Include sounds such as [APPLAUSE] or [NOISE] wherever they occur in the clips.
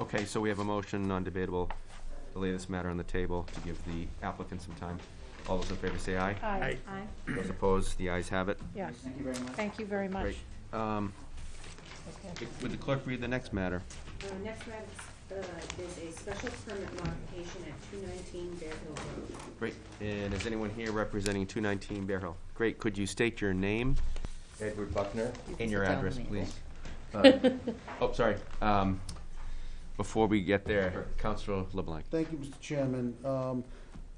Okay, so we have a motion, non-debatable, to lay this matter on the table to give the applicant some time. All those in favor say aye. Aye. Aye. Those opposed, the ayes have it. Yes, Thank you very much. thank you very much. Great. Um, Okay. Would the clerk read the next matter? Uh, next matter, uh, is a special permit modification at two nineteen Bear Hill Road. Great. And is anyone here representing 219 Bear Hill? Great. Could you state your name Edward Buckner. and your sit down address, with please? Uh, [LAUGHS] Oh, sorry. Um, Before we get there, Counselor LeBlanc. Thank you, Mr. Chairman. Um,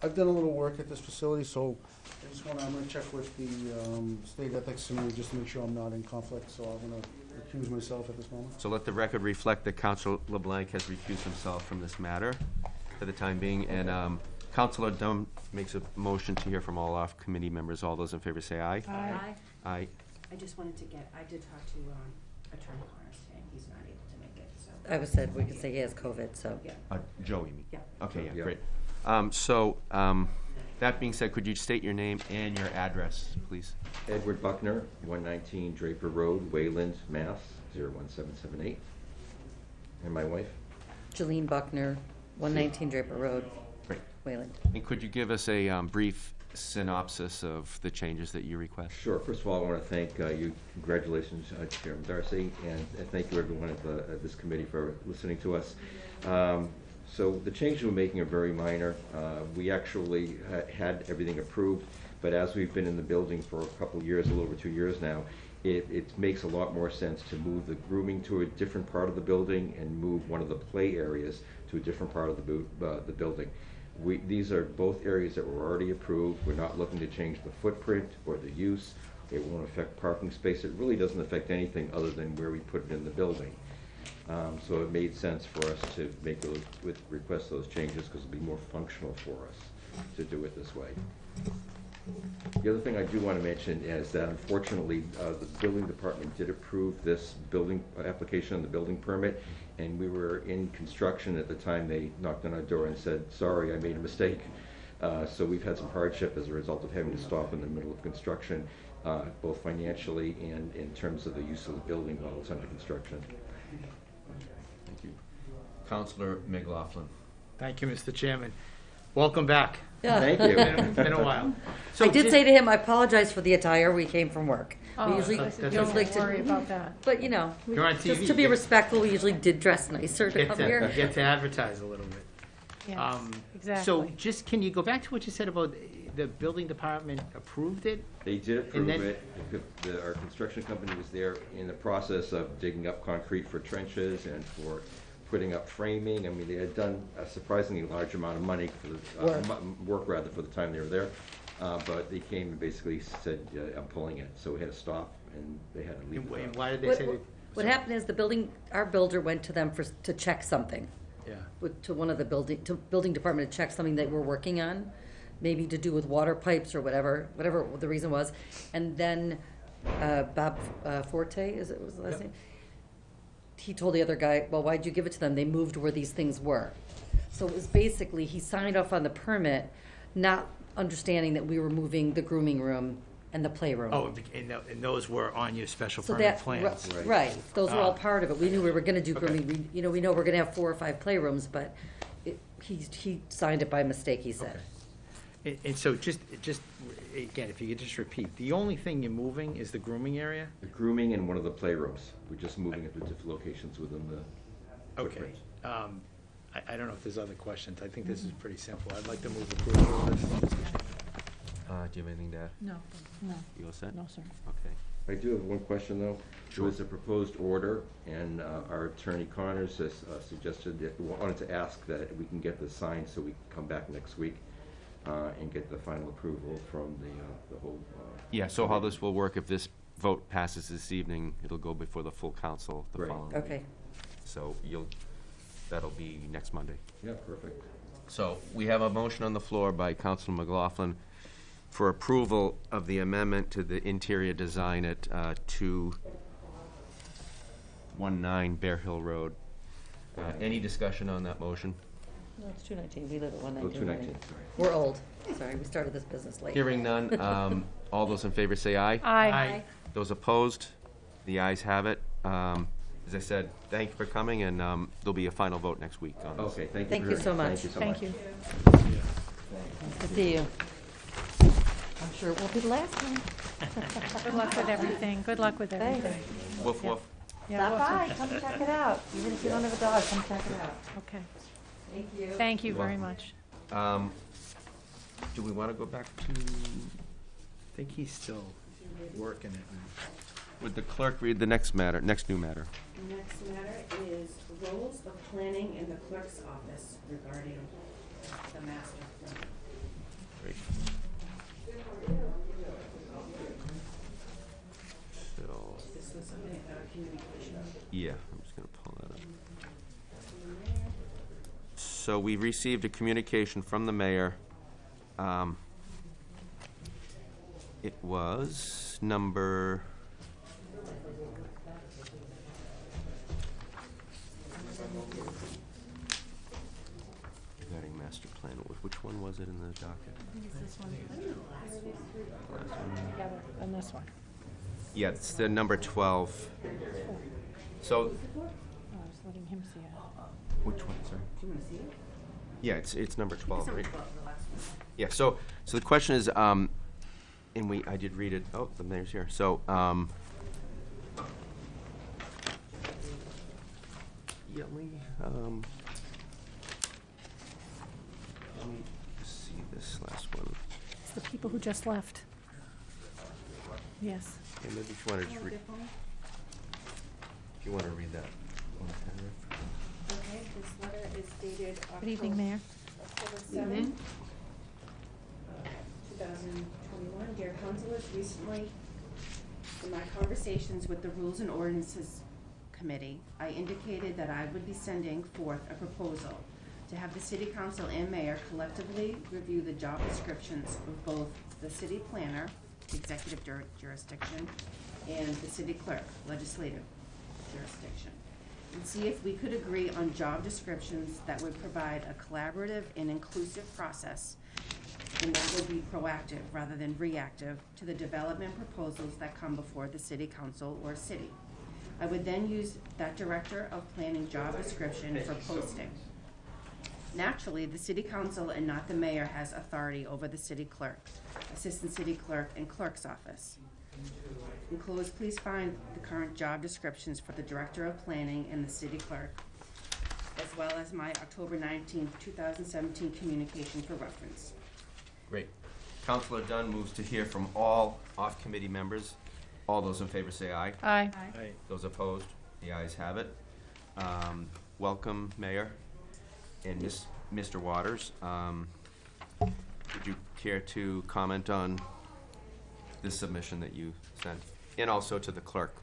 I've done a little work at this facility, so I just wanna, I'm gonna check with the, um, state ethics committee just to make sure I'm not in conflict, so I'm gonna recuse myself at this moment. So let the record reflect that Counselor LeBlanc has recused himself from this matter for the time being. And um, Counselor Dunn makes a motion to hear from all off-committee members. All those in favor say aye. Aye. Aye. I just wanted to get, I did talk to, um, Attorney Connors today, and he's not able to make it, so. I was said, we could say he has COVID, so. Yeah, Uh, Joe, you mean? yeah. Okay, yeah, Yeah. great. Um, So, um, that being said, could you state your name and your address, please? Edward Buckner, one nineteen Draper Road, Wayland, Mass, 01778. And my wife? Jolene Buckner, one nineteen Draper Road, Great. Wayland. And could you give us a um, brief synopsis of the changes that you request? Sure. First of all, I want to thank uh, you, congratulations, uh, Chairman Darcy, and and thank you everyone at the, at this committee for listening to us. Um, So the changes we're making are very minor. Uh, We actually ha- had everything approved, but as we've been in the building for a couple years, a little over two years now, it, it makes a lot more sense to move the grooming to a different part of the building and move one of the play areas to a different part of the, bu- uh, the building. We, these are both areas that were already approved. We're not looking to change the footprint or the use. It won't affect parking space. It really doesn't affect anything other than where we put it in the building. Um, so it made sense for us to make those, with, request those changes because it'll be more functional for us to do it this way. The other thing I do want to mention is that unfortunately, uh, the building department did approve this building, uh, application and the building permit, and we were in construction at the time they knocked on our door and said, sorry, I made a mistake. Uh, So we've had some hardship as a result of having to stop in the middle of construction, uh, both financially and in terms of the use of the building while it's under construction. Thank you. Counselor McLaughlin. Thank you, Mr. Chairman. Welcome back. Yeah. Thank Been you. a- been a while. I did say to him, I apologize for the attire, we came from work. We Oh, usually, I That's said, okay. usually don't to- worry about that. But, you know, we- You're on just TV, to be you- respectful, we usually did dress nicer to Get come to, here. get to advertise a little bit. Yes, Um, So exactly. just, can you go back to what you said about the building department approved it? They did approve then- it. The- the- Our construction company was there in the process of digging up concrete for trenches and for putting up framing. I mean, they had done a surprisingly large amount of money for the, uh, Work. mu- work rather, for the time they were there. Uh, But they came and basically said, uh, I'm pulling it. So we had to stop and they had to leave. And the wh- and project. why did they What, say what- that? what happened is the building, our builder went to them for, to check something. Yeah. with, to one of the building, to building department to check something they were working on, maybe to do with water pipes or whatever, whatever the reason was. And then, uh, Bob uh, Forte, is it, was the last Yep. name? He told the other guy, well, why'd you give it to them? They moved where these things were. So it was basically, he signed off on the permit, not understanding that we were moving the grooming room and the playroom. Oh, and tho- and those were on your special So permit that, plans? ri- right, those were all Ah. part of it. We knew we were gonna do Okay. grooming, we, you know, we know we're gonna have four or five playrooms, but it, he, he signed it by mistake, he said. Okay. And, and so just, just, again, if you could just repeat, the only thing you're moving is the grooming area? The grooming in one of the playrooms. We're just moving it to different locations within the Okay. footprint. Um, I, I don't know if there's other questions. I think this is pretty simple. I'd like to move approval of this. Uh, Do you have anything to add? No, no, You all set? no, sir. Okay. I do have one question, though. There was a proposed order, and uh, our attorney Connors has uh, suggested that, we wanted to ask that we can get this signed so we can come back next week uh, and get the final approval from the, uh, the whole. uh, Yeah, so how this will work, if this vote passes this evening, it'll go before the full council the Right. following week. Okay, So you'll, that'll be next Monday. Yeah, perfect. So we have a motion on the floor by Councilor McLaughlin for approval of the amendment to the interior design at uh, 219 Bear Hill Road. Uh, Any discussion on that motion? no, it's two nineteen, we live at one Oh, nineteen. 219, sorry. We're old, sorry, we started this business late. Hearing none, um, [LAUGHS] all those in favor say aye. Aye. Those opposed, the ayes have it. Um, as I said, thank you for coming, and um, there'll be a final vote next week on this. Okay, thank you. Thank you very- so much. Thank you so much. Thank you. Nice to see you. I'm sure it won't be the last time. [LAUGHS] Good luck with everything. Good luck with Thanks. everything. Woof, woof. Yeah, Stop we'll- by, come check it out. Even if you don't have a dog, come check it out. Okay. Thank you. Thank you You're very welcome. much. Um, Do we want to go back to, I think he's still working it. Would the clerk read the next matter, next new matter? The next matter is roles of planning in the clerk's office regarding the master plan. Great. So, This was a uh, communication. yeah, I'm just gonna pull that up. So we received a communication from the mayor. Um, It was number. Regarding master plan, Wh- which one was it in the docket? Last one? Together, and this one. Yeah, it's the number twelve. So, Oh, I was letting him see it. which one, sorry? Do you wanna see it? Yeah, it's, it's number twelve, right? 12, the last one. Yeah, so, so the question is, um, and we, I did read it, oh, the mayor's here, so, um. Yeah, let me, um. Let me see this last one. It's the people who just left. Yes. Yeah, maybe if you wanna just read, if you wanna read that one paragraph. Okay, this letter is dated October. Good evening, Mayor. October seventh, uh, two thousand twenty-one. Dear councilors, recently, in my conversations with the Rules and Ordinances Committee, I indicated that I would be sending forth a proposal to have the city council and mayor collectively review the job descriptions of both the city planner, executive jur- jurisdiction, and the city clerk, legislative jurisdiction, and see if we could agree on job descriptions that would provide a collaborative and inclusive process and that would be proactive rather than reactive to the development proposals that come before the city council or city. I would then use that director of planning job description for posting. Naturally, the city council and not the mayor has authority over the city clerk, assistant city clerk, and clerk's office. Enclosed, please find the current job descriptions for the director of planning and the city clerk, as well as my October nineteenth, two thousand seventeen communication for reference. Great. Counselor Dunn moves to hear from all off-committee members. All those in favor say aye. Aye. Hey, Those opposed? The ayes have it. Um, Welcome, Mayor, and Miss- Mr. Waters. Um, Would you care to comment on this submission that you sent? And also to the clerk,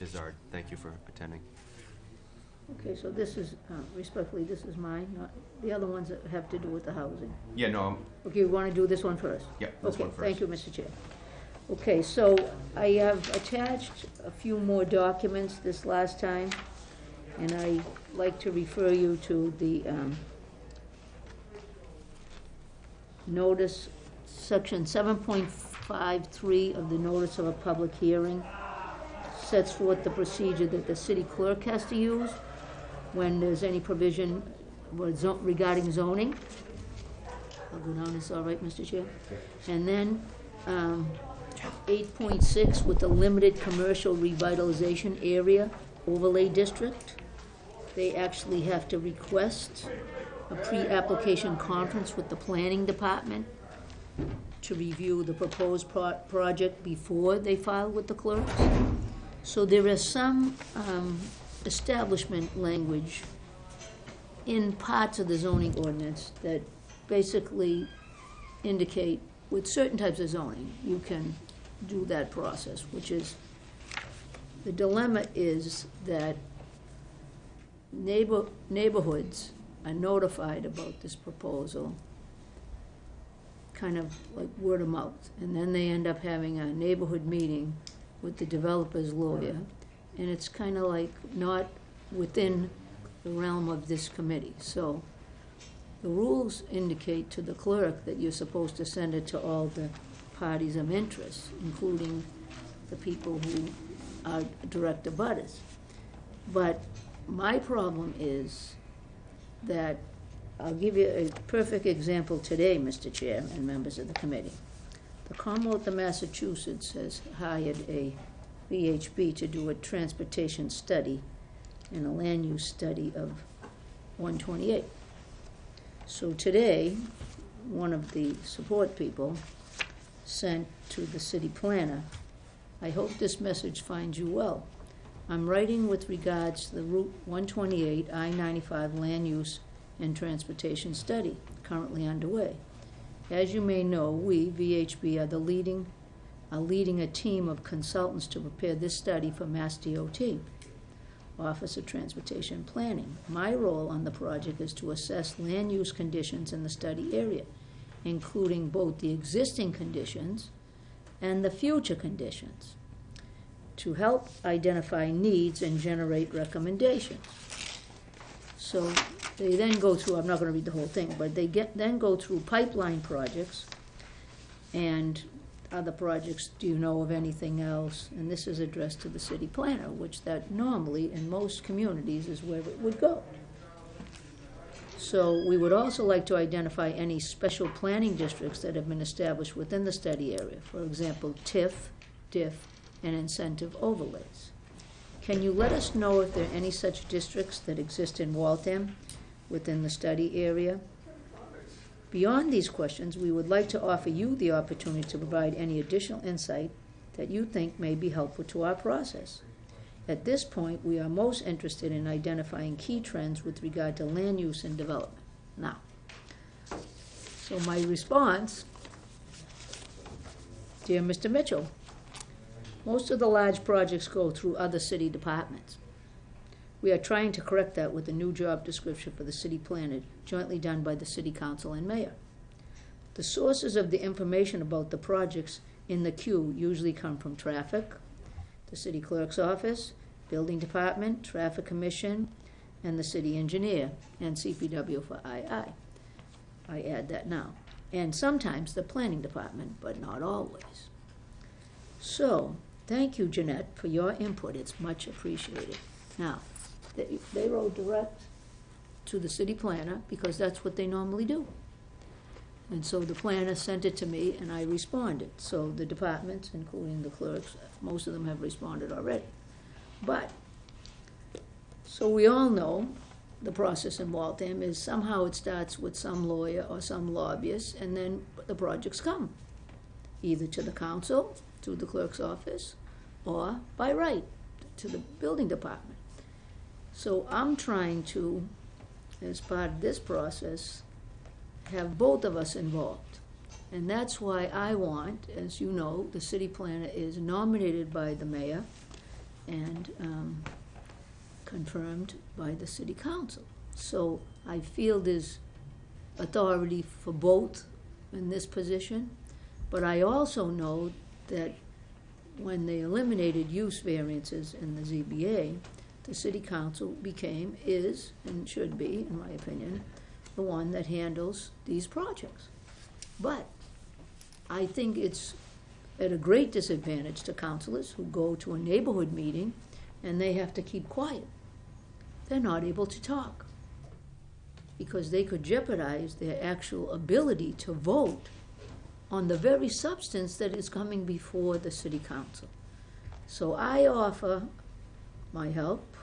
Bizard, thank you for attending. Okay, so this is, uh, respectfully, this is mine, not, the other ones that have to do with the housing. Yeah, no, um, Okay, you want to do this one first? yeah, this one Okay, thank first. you, Mr. Chair. Okay, so I have attached a few more documents this last time, and I like to refer you to the um, notice, section seven point five three of the notice of a public hearing sets forth the procedure that the city clerk has to use when there's any provision regarding zoning. I'll go down this, all right, Mr. Chair? And then, um, eight point six with the limited commercial revitalization area overlay district. They actually have to request a pre-application conference with the planning department to review the proposed pro- project before they file with the clerks. So there is some, um, establishment language in parts of the zoning ordinance that basically indicate with certain types of zoning, you can do that process, which is, the dilemma is that neighbor, neighborhoods are notified about this proposal, kind of like word of mouth, and then they end up having a neighborhood meeting with the developer's lawyer, and it's kind of like not within the realm of this committee, so the rules indicate to the clerk that you're supposed to send it to all the parties of interest, including the people who are direct abutters. But my problem is that, I'll give you a perfect example today, Mr. Chair and members of the committee. The Commonwealth of Massachusetts has hired a VHB to do a transportation study and a land use study of one twenty-eight. So today, one of the support people sent to the city planner, I hope this message finds you well. I'm writing with regards to the Route one twenty-eight, I ninety-five land use and transportation study currently underway. As you may know, we, VHB, are the leading, are leading a team of consultants to prepare this study for Mass DOT, Office of Transportation Planning. My role on the project is to assess land use conditions in the study area, including both the existing conditions and the future conditions, to help identify needs and generate recommendations. So they then go through, I'm not gonna read the whole thing, but they get, then go through pipeline projects and other projects, do you know of anything else? And this is addressed to the city planner, which that normally in most communities is where it would go. So we would also like to identify any special planning districts that have been established within the study area. For example, TIF, DIF, and incentive overlays. Can you let us know if there are any such districts that exist in Waltham within the study area? Beyond these questions, we would like to offer you the opportunity to provide any additional insight that you think may be helpful to our process. At this point, we are most interested in identifying key trends with regard to land use and development. Now, so my response, dear Mr. Mitchell, most of the large projects go through other city departments. We are trying to correct that with a new job description for the city planner, jointly done by the city council and mayor. The sources of the information about the projects in the queue usually come from traffic, the city clerk's office, building department, traffic commission, and the city engineer, and CPW for II. I add that now. And sometimes the planning department, but not always. So, thank you, Jeannette, for your input. It's much appreciated. Now, they, they wrote direct to the city planner because that's what they normally do. And so the planner sent it to me and I responded. So the departments, including the clerks, most of them have responded already. But, so we all know the process in Waltham is somehow it starts with some lawyer or some lobbyist and then the projects come. Either to the council, to the clerk's office, or by right, to the building department. So I'm trying to, as part of this process, have both of us involved. And that's why I want, as you know, the city planner is nominated by the mayor and um, confirmed by the city council. So I feel there's authority for both in this position, but I also know that when they eliminated use variances in the ZBA, the city council became, is, and should be, in my opinion, the one that handles these projects. But I think it's at a great disadvantage to councilors who go to a neighborhood meeting and they have to keep quiet. They're not able to talk because they could jeopardize their actual ability to vote on the very substance that is coming before the city council. So I offer my help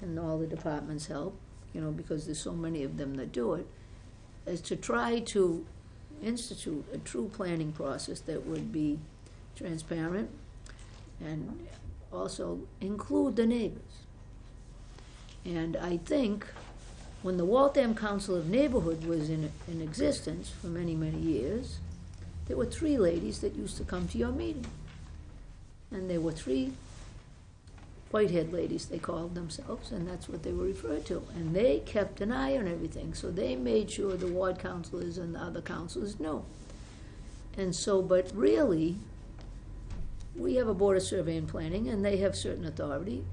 and all the department's help, you know, because there's so many of them that do it, is to try to institute a true planning process that would be transparent and also include the neighbors. And I think when the Waltham Council of Neighborhood was in, in existence for many, many years, there were three ladies that used to come to your meeting. And there were three whitehead ladies, they called themselves, and that's what they were referred to. And they kept an eye on everything, so they made sure the ward councilors and the other councilors knew. And so, but really, we have a board of survey and planning, and they have certain authority.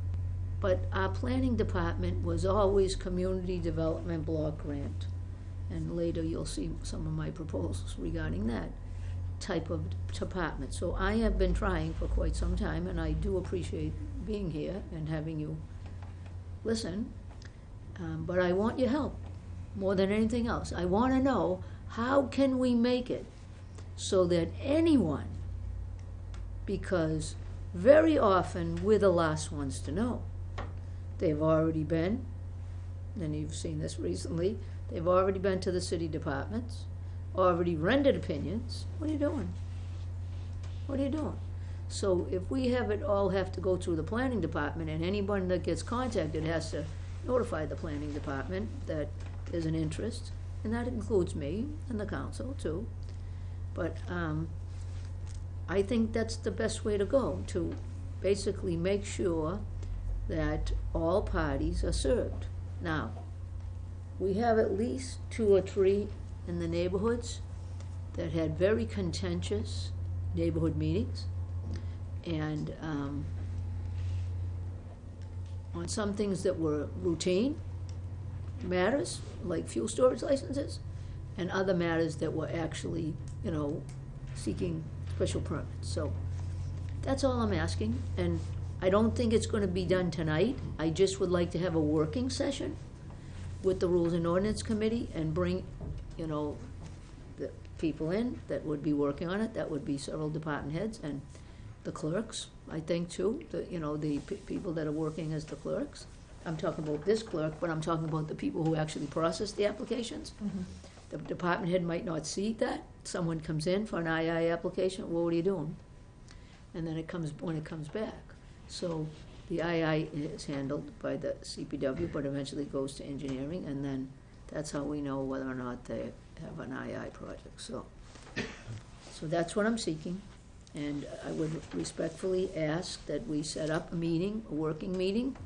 But our planning department was always community development block grant. And later you'll see some of my proposals regarding that type of department. So I have been trying for quite some time, and I do appreciate being here and having you listen, um, but I want your help more than anything else. I want to know how can we make it so that anyone, because very often we're the last ones to know. They've already been, and you've seen this recently, they've already been to the city departments, already rendered opinions. What are you doing? What are you doing? So if we have it all have to go through the planning department and anyone that gets contacted has to notify the planning department that there's an interest, and that includes me and the council too. But, um, I think that's the best way to go, to basically make sure that all parties are served. Now, we have at least two or three in the neighborhoods that had very contentious neighborhood meetings. And, um, on some things that were routine matters, like fuel storage licenses, and other matters that were actually, you know, seeking special permits. So that's all I'm asking, and I don't think it's gonna be done tonight. I just would like to have a working session with the Rules and Ordinance Committee and bring, you know, the people in that would be working on it. That would be several department heads and the clerks, I think, too, the, you know, the pe- people that are working as the clerks. I'm talking about this clerk, but I'm talking about the people who actually process the applications. Mm-hmm. The department head might not see that. Someone comes in for an II application, well, what are you doing? And then it comes, when it comes back. So the II is handled by the CPW, but eventually goes to engineering, and then that's how we know whether or not they have an II project, so. So that's what I'm seeking, and I would respectfully ask that we set up a meeting, a working meeting,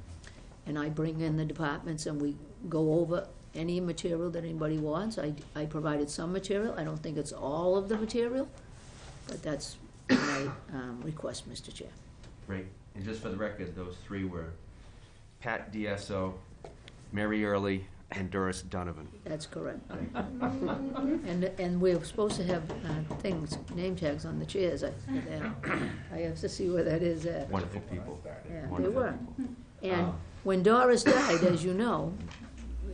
and I bring in the departments and we go over any material that anybody wants. I, I provided some material, I don't think it's all of the material, but that's my, um, request, Mr. Chair. Great. And just for the record, those three were Pat DSO, Mary Early, and Doris Donovan. That's correct. And, and we're supposed to have, uh, things, name tags on the chairs, I, yeah. I have to see where that is at. Wonderful people. Yeah, they Wonderful were. people. And Um, when Doris died, as you know,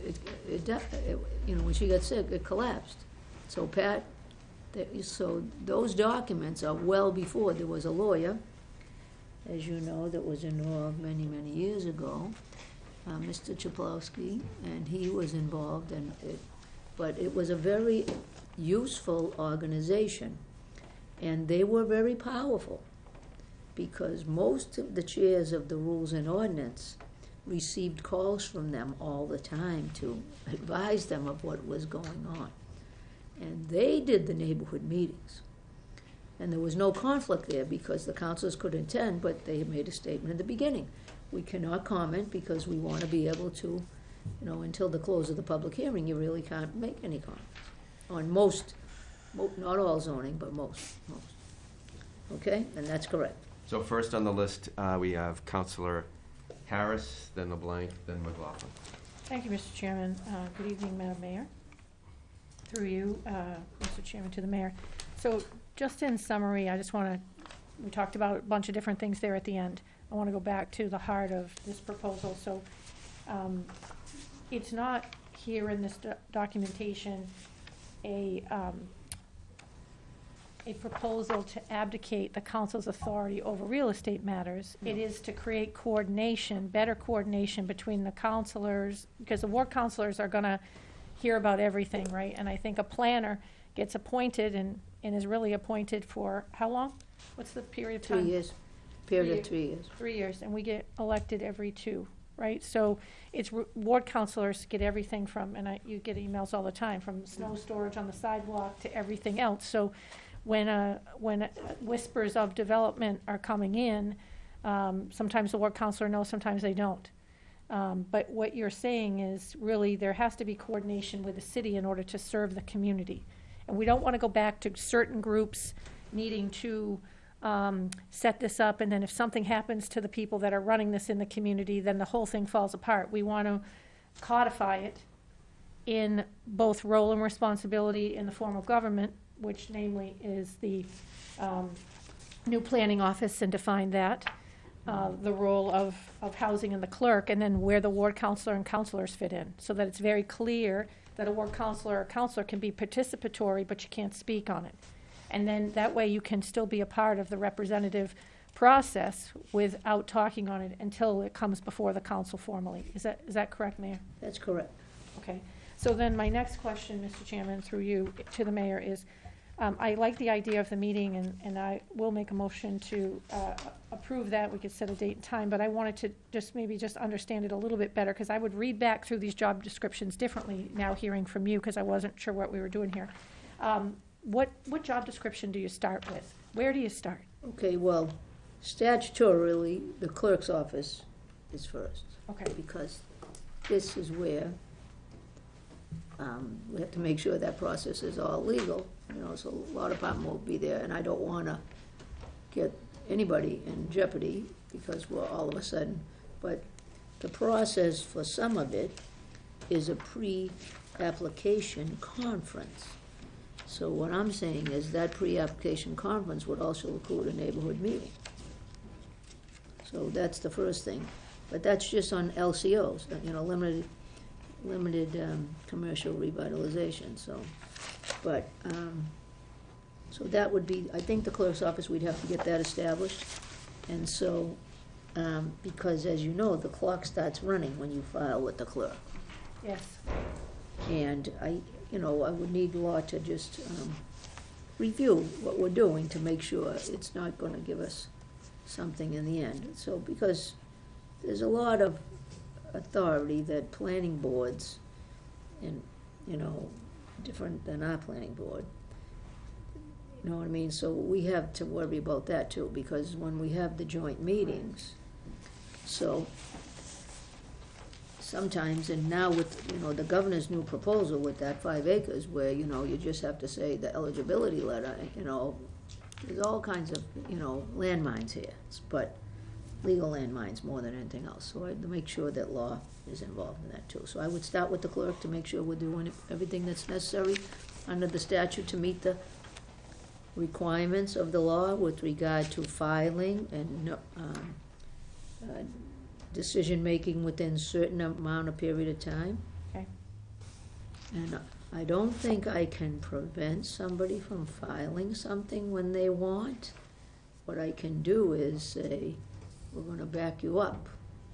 it, it, di- it- you know, when she got sick, it collapsed. So Pat, that- so those documents are well before, there was a lawyer, as you know, that was involved many, many years ago, uh, Mr. Chaplowski, and he was involved in it. But it was a very useful organization, and they were very powerful because most of the chairs of the Rules and Ordinance received calls from them all the time to advise them of what was going on. And they did the neighborhood meetings. And there was no conflict there because the councilors could attend, but they had made a statement at the beginning. We cannot comment because we want to be able to, you know, until the close of the public hearing, you really can't make any comments. On most, mo- not all zoning, but most, most. Okay, and that's correct. So first on the list, uh, we have Counselor Harris, then LeBlanc, then McLaughlin. Thank you, Mr. Chairman. Uh, Good evening, Madam Mayor. Through you, uh, Mr. Chairman, to the mayor. So just in summary, I just want to, we talked about a bunch of different things there at the end. I want to go back to the heart of this proposal. So um, it's not here in this do- documentation a, um, a proposal to abdicate the council's authority over real estate matters. It is to create coordination, better coordination between the councilors, because the ward councilors are gonna hear about everything, right? And I think a planner gets appointed and, and is really appointed for, how long? What's the period of time? Three years, period of Three years. Three years, and we get elected every two, right? So it's r- ward councilors get everything from, and I, you get emails all the time, from snow storage on the sidewalk to everything else. So when, uh, when uh, whispers of development are coming in, um, sometimes the ward councilor knows, sometimes they don't. Um, but what you're saying is really there has to be coordination with the city in order to serve the community. And we don't want to go back to certain groups needing to um, set this up, and then if something happens to the people that are running this in the community, then the whole thing falls apart. We want to codify it in both role and responsibility in the form of government, which namely is the um, new planning office and define that. uh, the role of, of housing and the clerk, and then where the ward counselor and counselors fit in, so that it's very clear that a ward counselor or counselor can be participatory, but you can't speak on it. And then that way you can still be a part of the representative process without talking on it until it comes before the council formally. Is that, is that correct, Mayor? That's correct. Okay, so then my next question, Mr. Chairman, through you to the mayor is, um, I like the idea of the meeting and, and I will make a motion to, uh, approve that. We could set a date and time, but I wanted to just maybe just understand it a little bit better, because I would read back through these job descriptions differently now hearing from you, because I wasn't sure what we were doing here. Um, what, what job description do you start with? Where do you start? Okay, well, statutorily, the clerk's office is first. Okay. Because this is where, um, we have to make sure that process is all legal, you know, so a law department will be there, and I don't wanna get anybody in jeopardy, because we're all of a sudden, but the process for some of it is a pre-application conference. So what I'm saying is that pre-application conference would also include a neighborhood meeting. So that's the first thing, but that's just on LCOs, uh, you know, limited, limited, um, commercial revitalization, so. But, um, so that would be, I think the clerk's office, we'd have to get that established. And so, um, because as you know, the clock starts running when you file with the clerk. Yes. And I, you know, I would need law to just, um, review what we're doing to make sure it's not gonna give us something in the end. So, because there's a lot of authority that planning boards and, you know, different than our planning board. You know what I mean? So we have to worry about that too, because when we have the joint meetings, so sometimes, and now with, you know, the governor's new proposal with that five acres, where, you know, you just have to say the eligibility letter, you know, there's all kinds of, you know, landmines here, but legal landmines more than anything else. So I had to make sure that law is involved in that too. So I would start with the clerk to make sure we're doing everything that's necessary under the statute to meet the requirements of the law with regard to filing and, um, uh, decision-making within certain amount of period of time. Okay. And I don't think I can prevent somebody from filing something when they want. What I can do is say, we're gonna back you up,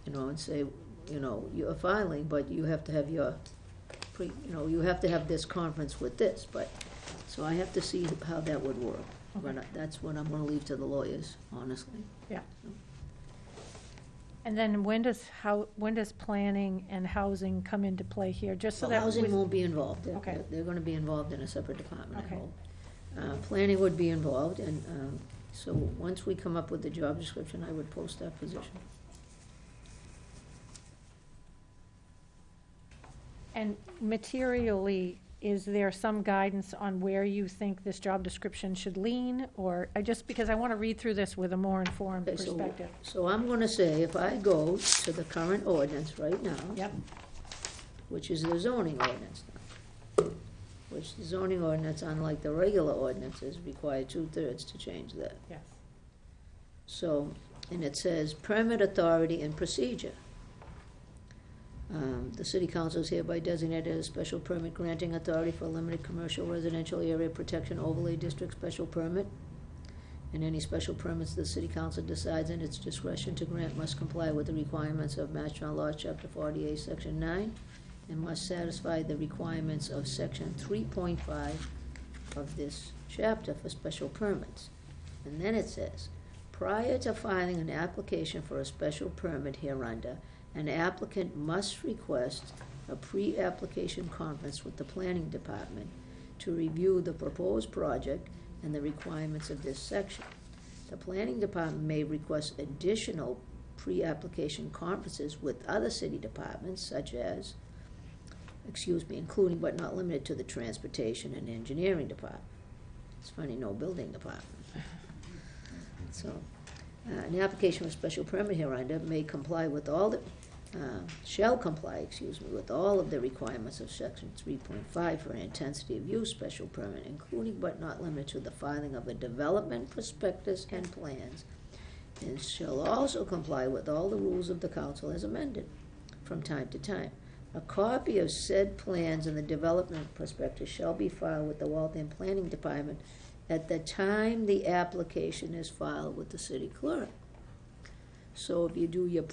you know, and say, you know, you're filing, but you have to have your, pre, you know, you have to have this conference with this, but, so I have to see how that would work. But that's what I'm gonna leave to the lawyers, honestly. Yeah. And then when does, how, when does planning and housing come into play here, just so So that. housing won't be involved. They're- Okay. They're gonna be involved in a separate department, I Okay. hope. Uh, planning would be involved, and, um, so once we come up with the job description, I would post that position. And materially, is there some guidance on where you think this job description should lean? Or, I just, because I want to read through this with a more informed Okay, so- perspective. So I'm gonna say, if I go to the current ordinance right now, Yep, which is the zoning ordinance now, which the zoning ordinance, unlike the regular ordinances, require two-thirds to change that. yes. So, and it says permit authority and procedure. Um, the city council is hereby designated as special permit granting authority for limited commercial residential area protection overlay district special permit. And any special permits the city council decides in its discretion to grant must comply with the requirements of Mass General Law, chapter forty-eight, section nine, and must satisfy the requirements of section three point five of this chapter for special permits. And then it says, prior to filing an application for a special permit hereunder, an applicant must request a pre-application conference with the planning department to review the proposed project and the requirements of this section. The planning department may request additional pre-application conferences with other city departments such as, excuse me, including but not limited to the transportation and engineering department. It's funny, no building department. So, uh, an application for special permit hereunder may comply with all the, uh, shall comply, excuse me, with all of the requirements of section three point five for an intensity of use special permit, including but not limited to the filing of a development prospectus and plans, and shall also comply with all the rules of the council as amended from time to time. A copy of said plans and the development prospectus shall be filed with the Waltham Planning Department at the time the application is filed with the city clerk. So if you do your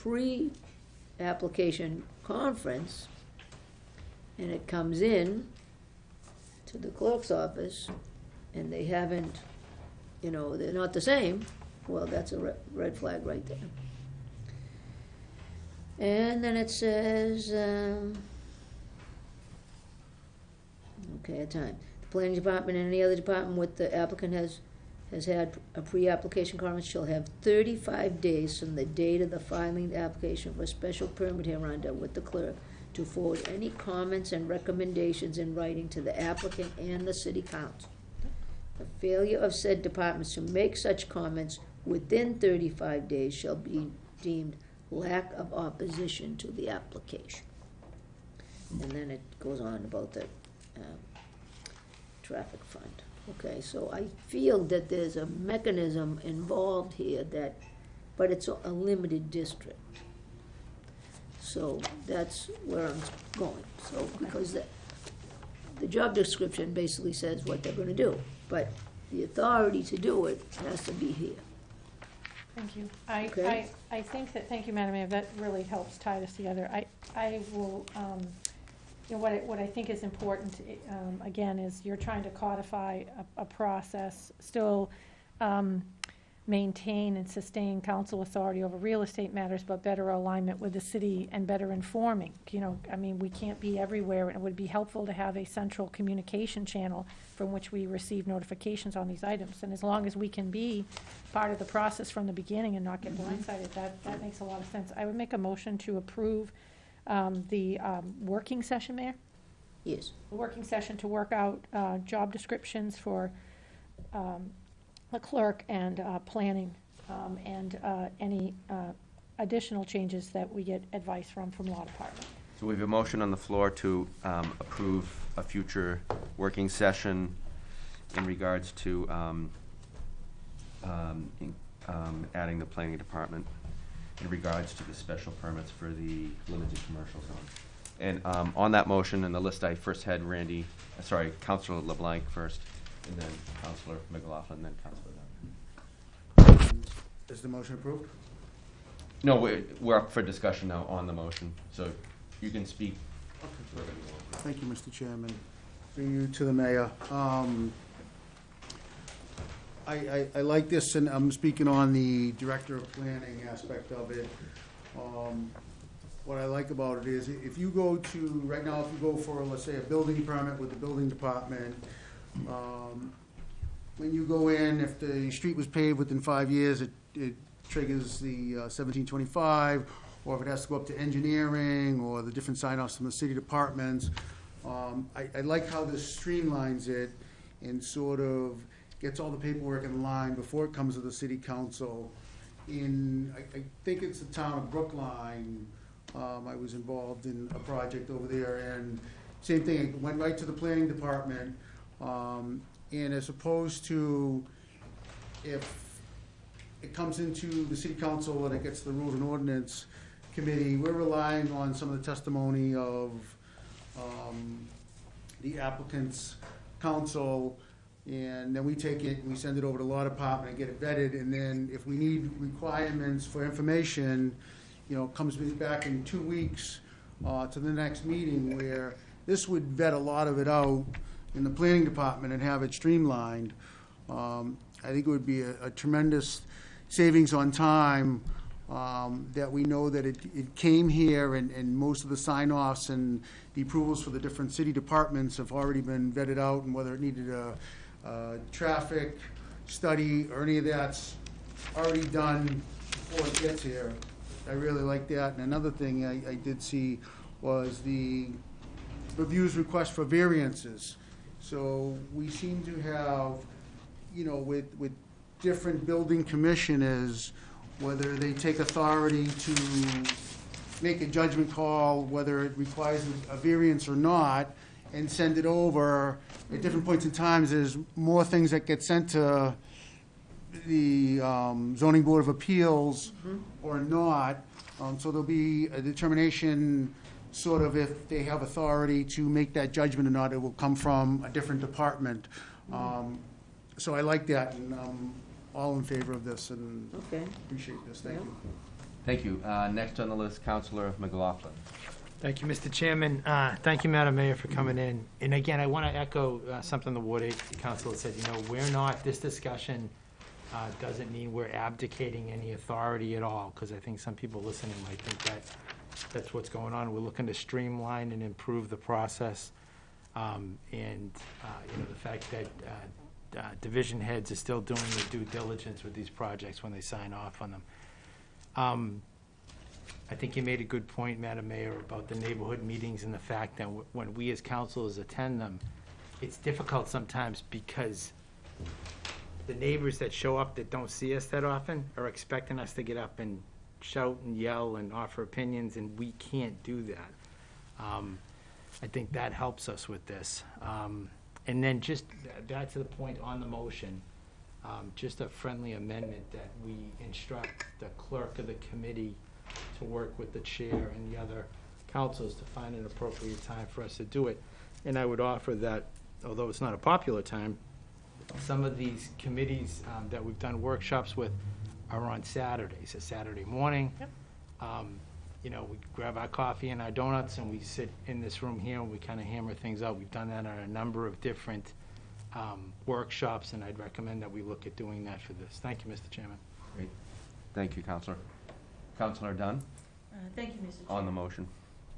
pre-application conference, and it comes in to the clerk's office, and they haven't, you know, they're not the same, well, that's a re- red flag right there. And then it says, um, okay, time. The planning department and any other department with the applicant has, has had a pre-application conference shall have thirty-five days from the date of the filing the application for a special permit hereunder with the clerk to forward any comments and recommendations in writing to the applicant and the city council. The failure of said departments to make such comments within thirty-five days shall be deemed lack of opposition to the application. And then it goes on about the, um, traffic fund. Okay, so I feel that there's a mechanism involved here that, but it's a limited district. So that's where I'm going, so, because the, the job description basically says what they're gonna do, but the authority to do it has to be here. Thank you. I, Okay. I, I think that, thank you, Madam Mayor, that really helps tie this together. I, I will, um, you know, what I, what I think is important, i- um, again, is you're trying to codify a, a process, still, um, maintain and sustain council authority over real estate matters, but better alignment with the city and better informing. You know, I mean, we can't be everywhere, and it would be helpful to have a central communication channel from which we receive notifications on these items. And as long as we can be part of the process from the beginning and not get blindsided, that, that makes a lot of sense. I would make a motion to approve um, the um, working session, Mayor? Yes, the working session to work out uh, job descriptions for um, the clerk and uh, planning, um, and uh, any uh, additional changes that we get advice from, from law department. So we have a motion on the floor to um, approve a future working session in regards to um, um, in- um, adding the planning department in regards to the special permits for the limited commercial zone. And um, on that motion, and the list I first had Randy, uh, sorry, Counselor LeBlanc first, and then Counselor McLaughlin, then Counselor Dunn. Is the motion approved? No, we're, we're up for discussion now on the motion, so you can speak. Thank you, Mr. Chairman. Through you to the mayor. Um, I, I, I like this, and I'm speaking on the director of planning aspect of it. Um, What I like about it is, if you go to, right now, if you go for, let's say, a building permit with the building department, um, when you go in, if the street was paved within five years, it, it triggers the uh, seventeen twenty-five, or if it has to go up to engineering, or the different sign-offs from the city departments. Um, I, I like how this streamlines it and sort of gets all the paperwork in line before it comes to the city council. In, I, I think it's the town of Brookline, um, I was involved in a project over there, and same thing, it went right to the planning department. Um, and as opposed to if it comes into the city council and it gets the rules and ordinance committee, we're relying on some of the testimony of, um, the applicant's counsel, and then we take it, and we send it over to law department and get it vetted, and then if we need requirements for information, you know, comes back in two weeks, uh, to the next meeting, where this would vet a lot of it out in the planning department and have it streamlined. Um, I think it would be a a tremendous savings on time, um, that we know that it, it came here and, and most of the sign-offs and the approvals for the different city departments have already been vetted out and whether it needed a, a traffic study or any of that's already done before it gets here. I really like that. And another thing I, I did see was the reviews request for variances. So we seem to have, you know, with, with different building commissioners, whether they take authority to make a judgment call, whether it requires a variance or not, and send it over. At different points in times, there's more things that get sent to the um, zoning board of appeals or not. Um, So there'll be a determination, sort of if they have authority to make that judgment or not. It will come from a different department. Um, So I like that, and I'm all in favor of this, and Okay. appreciate this. Thank you. Thank you. Uh, Next on the list, Counselor McLaughlin. Thank you, Mr. Chairman. Uh, Thank you, Madam Mayor, for coming in. And again, I want to echo uh, something the Ward 8 Council said, you know, we're not, this discussion uh, doesn't mean we're abdicating any authority at all, because I think some people listening might think that that's what's going on. We're looking to streamline and improve the process. Um, And, uh, you know, the fact that uh, uh, division heads are still doing their due diligence with these projects when they sign off on them. Um, I think you made a good point, Madam Mayor, about the neighborhood meetings and the fact that when we as councilors attend them, it's difficult sometimes because the neighbors that show up that don't see us that often are expecting us to get up and shout and yell and offer opinions, and we can't do that. Um, I think that helps us with this. Um, And then just th- back to the point on the motion, um, just a friendly amendment that we instruct the clerk of the committee to work with the chair and the other councils to find an appropriate time for us to do it. And I would offer that, although it's not a popular time, some of these committees um, that we've done workshops with are on Saturdays, a Saturday morning. Yep. Um, You know, we grab our coffee and our donuts and we sit in this room here and we kind of hammer things out. We've done that on a number of different um, workshops, and I'd recommend that we look at doing that for this. Thank you, Mr. Chairman. Great. Thank you, Councilor. Councilor Dunn, Uh, Thank you, Mr. Chair. on the motion.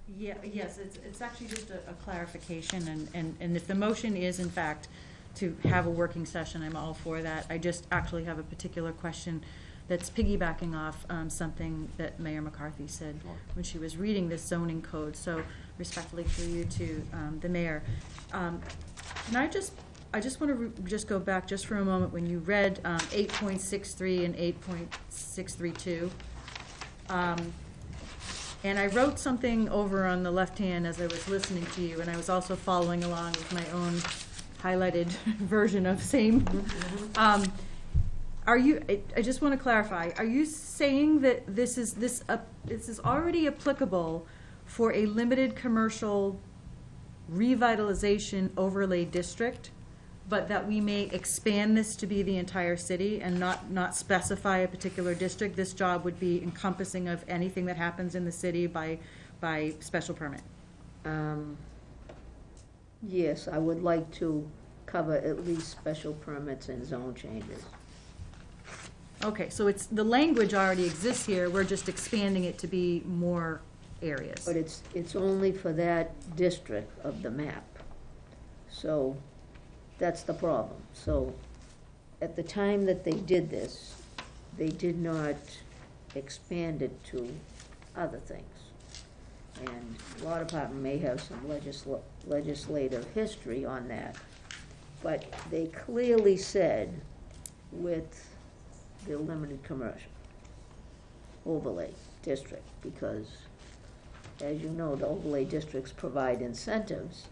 Yeah, yes, it's, it's actually just a a clarification, and, and, and if the motion is in fact to have a working session, I'm all for that. I just actually have a particular question that's piggybacking off um, something that Mayor McCarthy said Sure. when she was reading this zoning code, so respectfully to you to um, the mayor. Um, Can I just, I just want to just go back just for a moment when you read um, 8.63 and 8.632. Um, And I wrote something over on the left hand as I was listening to you, and I was also following along with my own highlighted [LAUGHS] version of same. Um, Are you, I, I just want to clarify, are you saying that this is, this, uh, this is already applicable for a limited commercial revitalization overlay district, but that we may expand this to be the entire city and not, not specify a particular district? This job would be encompassing of anything that happens in the city by, by special permit? Um, Yes, I would like to cover at least special permits and zone changes. Okay, so it's, the language already exists here, we're just expanding it to be more areas. But it's, it's only for that district of the map. So that's the problem. So at the time that they did this, they did not expand it to other things. And law department may have some legisla- legislative history on that. But they clearly said with the limited commercial overlay district, because as you know, the overlay districts provide incentives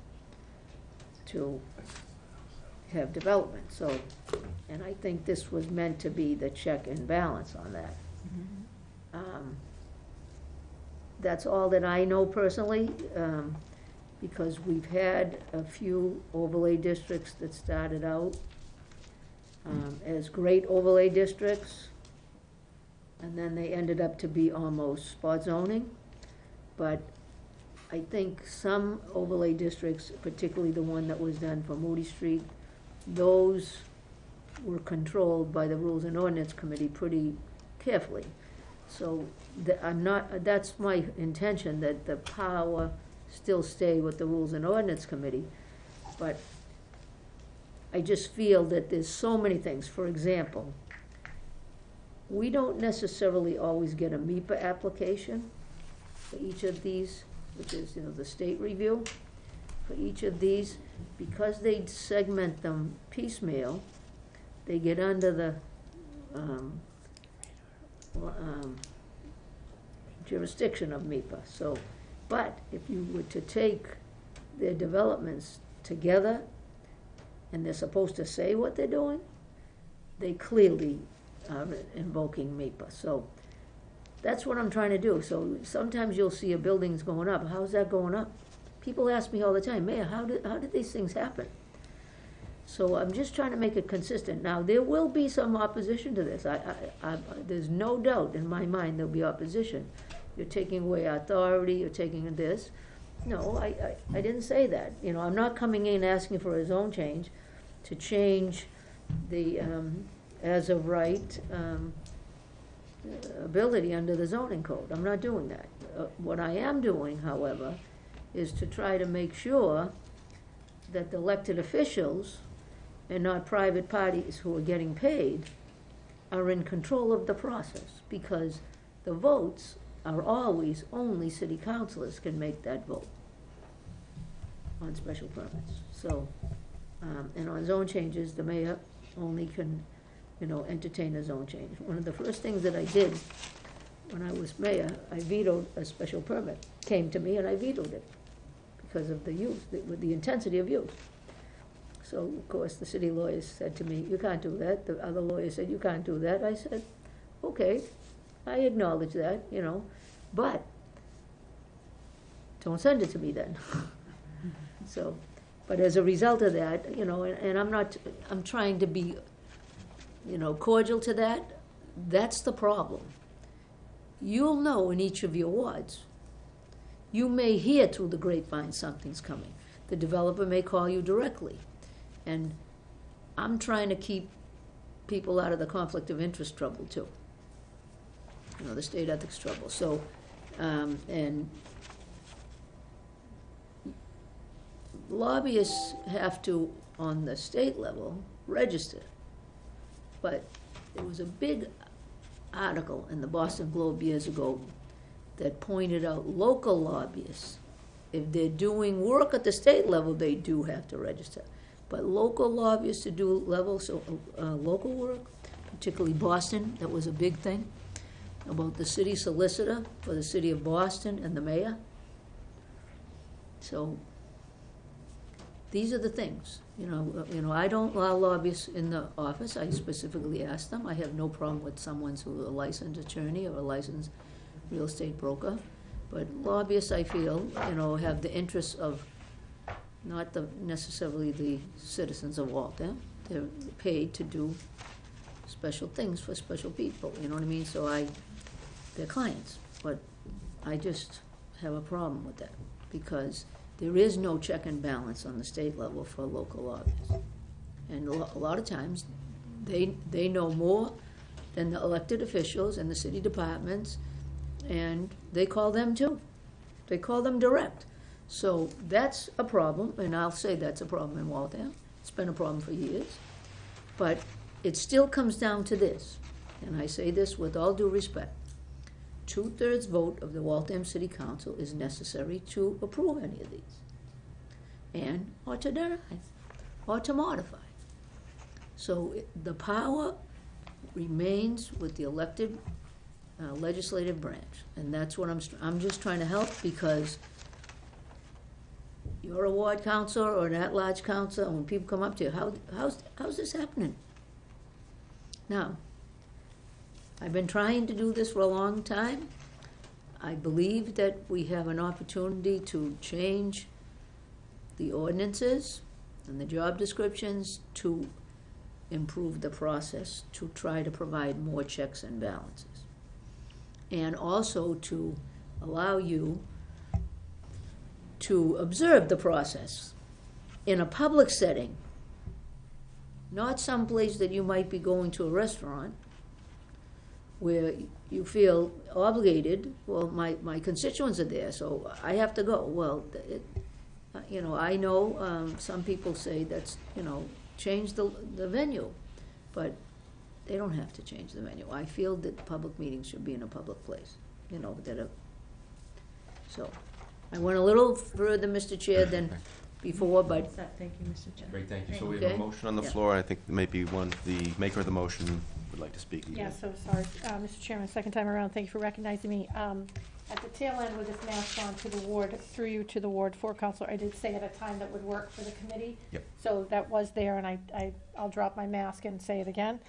to have development, so, and I think this was meant to be the check and balance on that. Um, That's all that I know personally, um, because we've had a few overlay districts that started out um, as great overlay districts, and then they ended up to be almost spot zoning. But I think some overlay districts, particularly the one that was done for Moody Street, those were controlled by the Rules and Ordinance Committee pretty carefully. So I'm not, that's my intention, that the power still stay with the Rules and Ordinance Committee. But I just feel that there's so many things. For example, we don't necessarily always get a MEPA application for each of these, which is, you know, the state review. For each of these, because they segment them piecemeal, they get under the, um, um, jurisdiction of MEPA, so, but if you were to take their developments together, and they're supposed to say what they're doing, they clearly are invoking MEPA. So that's what I'm trying to do. So sometimes you'll see a building's going up. How's that going up? People ask me all the time, Mayor, how did, how did these things happen? So I'm just trying to make it consistent. Now, there will be some opposition to this. I, I, I, there's no doubt in my mind there'll be opposition. You're taking away authority, you're taking this. No, I, I, I didn't say that. You know, I'm not coming in asking for a zone change to change the, um, as of right, um, ability under the zoning code. I'm not doing that. Uh, What I am doing, however, is to try to make sure that the elected officials and not private parties who are getting paid are in control of the process, because the votes are always, only city councilors can make that vote on special permits. So, um, and on zone changes, the mayor only can, you know, entertain a zone change. One of the first things that I did when I was mayor, I vetoed a special permit, came to me and I vetoed it because of the use, the- with the intensity of use. So, of course, the city lawyers said to me, you can't do that. The other lawyers said, you can't do that. I said, okay, I acknowledge that, you know, but don't send it to me then. [LAUGHS] So, but as a result of that, you know, and, and I'm not, I'm trying to be, you know, cordial to that. That's the problem. You'll know in each of your wards. You may hear through the grapevine something's coming. The developer may call you directly. And I'm trying to keep people out of the conflict of interest trouble too. You know, the state ethics trouble. So, um, and lobbyists have to, on the state level, register. But there was a big article in the Boston Globe years ago that pointed out local lobbyists, if they're doing work at the state level, they do have to register. But local lobbyists to do level, so, uh, local work, particularly Boston, that was a big thing, about the city solicitor for the city of Boston and the mayor. So, these are the things, you know, uh, you know, I don't allow lobbyists in the office, I specifically ask them, I have no problem with someone who's a licensed attorney or a licensed real estate broker, but lobbyists, I feel, you know, have the interests of not the, necessarily the citizens of Waltham, they're paid to do special things for special people, you know what I mean, so I, they're clients, but I just have a problem with that, because there is no check and balance on the state level for local lobbyists. And a a lot of times, they, they know more than the elected officials and the city departments, and they call them too. They call them direct. So that's a problem, and I'll say that's a problem in Waltham. It's been a problem for years. But it still comes down to this, and I say this with all due respect. Two-thirds vote of the Waltham City Council is necessary to approve any of these. And, or to deny, or to modify. So the power remains with the elected uh, legislative branch, and that's what I'm, I'm just trying to help because you're a ward councilor or an at-large council, and when people come up to you, how, how's, how's this happening? Now, I've been trying to do this for a long time. I believe that we have an opportunity to change the ordinances and the job descriptions to improve the process, to try to provide more checks and balances. And also to allow you to observe the process in a public setting, not someplace that you might be going to a restaurant where you feel obligated, well, my, my constituents are there, so I have to go. Well, it, uh, you know, I know, um, some people say that's, you know, change the, the venue, but they don't have to change the menu. I feel that public meetings should be in a public place, you know, that are, so. I went a little further, Mr. Chair, than before, but Set. Thank you, Mr. Chair. Great, thank you. So we have a motion on the Yeah. floor, and I think maybe one, the maker of the motion would like to speak again. Yeah, so sorry, uh, Mr. Chairman, second time around, thank you for recognizing me. Um, At the tail end with this mask on to the ward, through you to the ward four councilor, I did say at a time that would work for the committee. Yep. So that was there, and I, I, I'll drop my mask and say it again.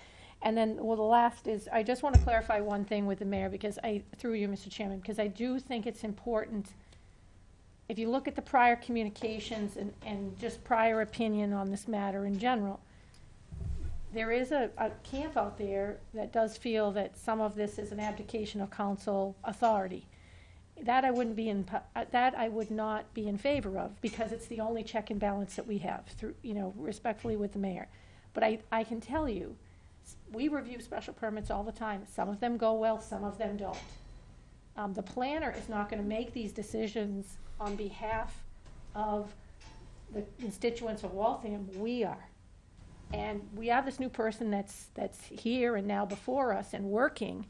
And then, well, the last is, I just want to clarify one thing with the mayor, because I, through you, Mr. Chairman, because I do think it's important, if you look at the prior communications and, and just prior opinion on this matter in general, there is a, a camp out there that does feel that some of this is an abdication of council authority. That I wouldn't be in, uh, that I would not be in favor of, because it's the only check and balance that we have through, you know, respectfully with the mayor. But I, I can tell you, we review special permits all the time. Some of them go well, some of them don't. Um, the planner is not gonna make these decisions on behalf of the constituents of Waltham, we are. And we have this new person that's, that's here and now before us and working,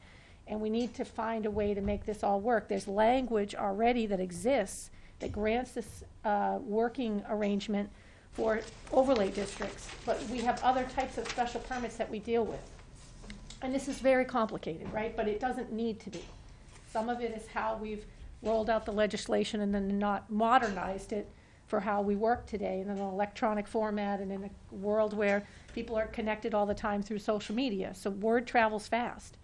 and we need to find a way to make this all work. There's language already that exists that grants this, uh, working arrangement for overlay districts, but we have other types of special permits that we deal with. And this is very complicated, right? But it doesn't need to be. Some of it is how we've rolled out the legislation and then not modernized it for how we work today in an electronic format and in a world where people are connected all the time through social media. So word travels fast.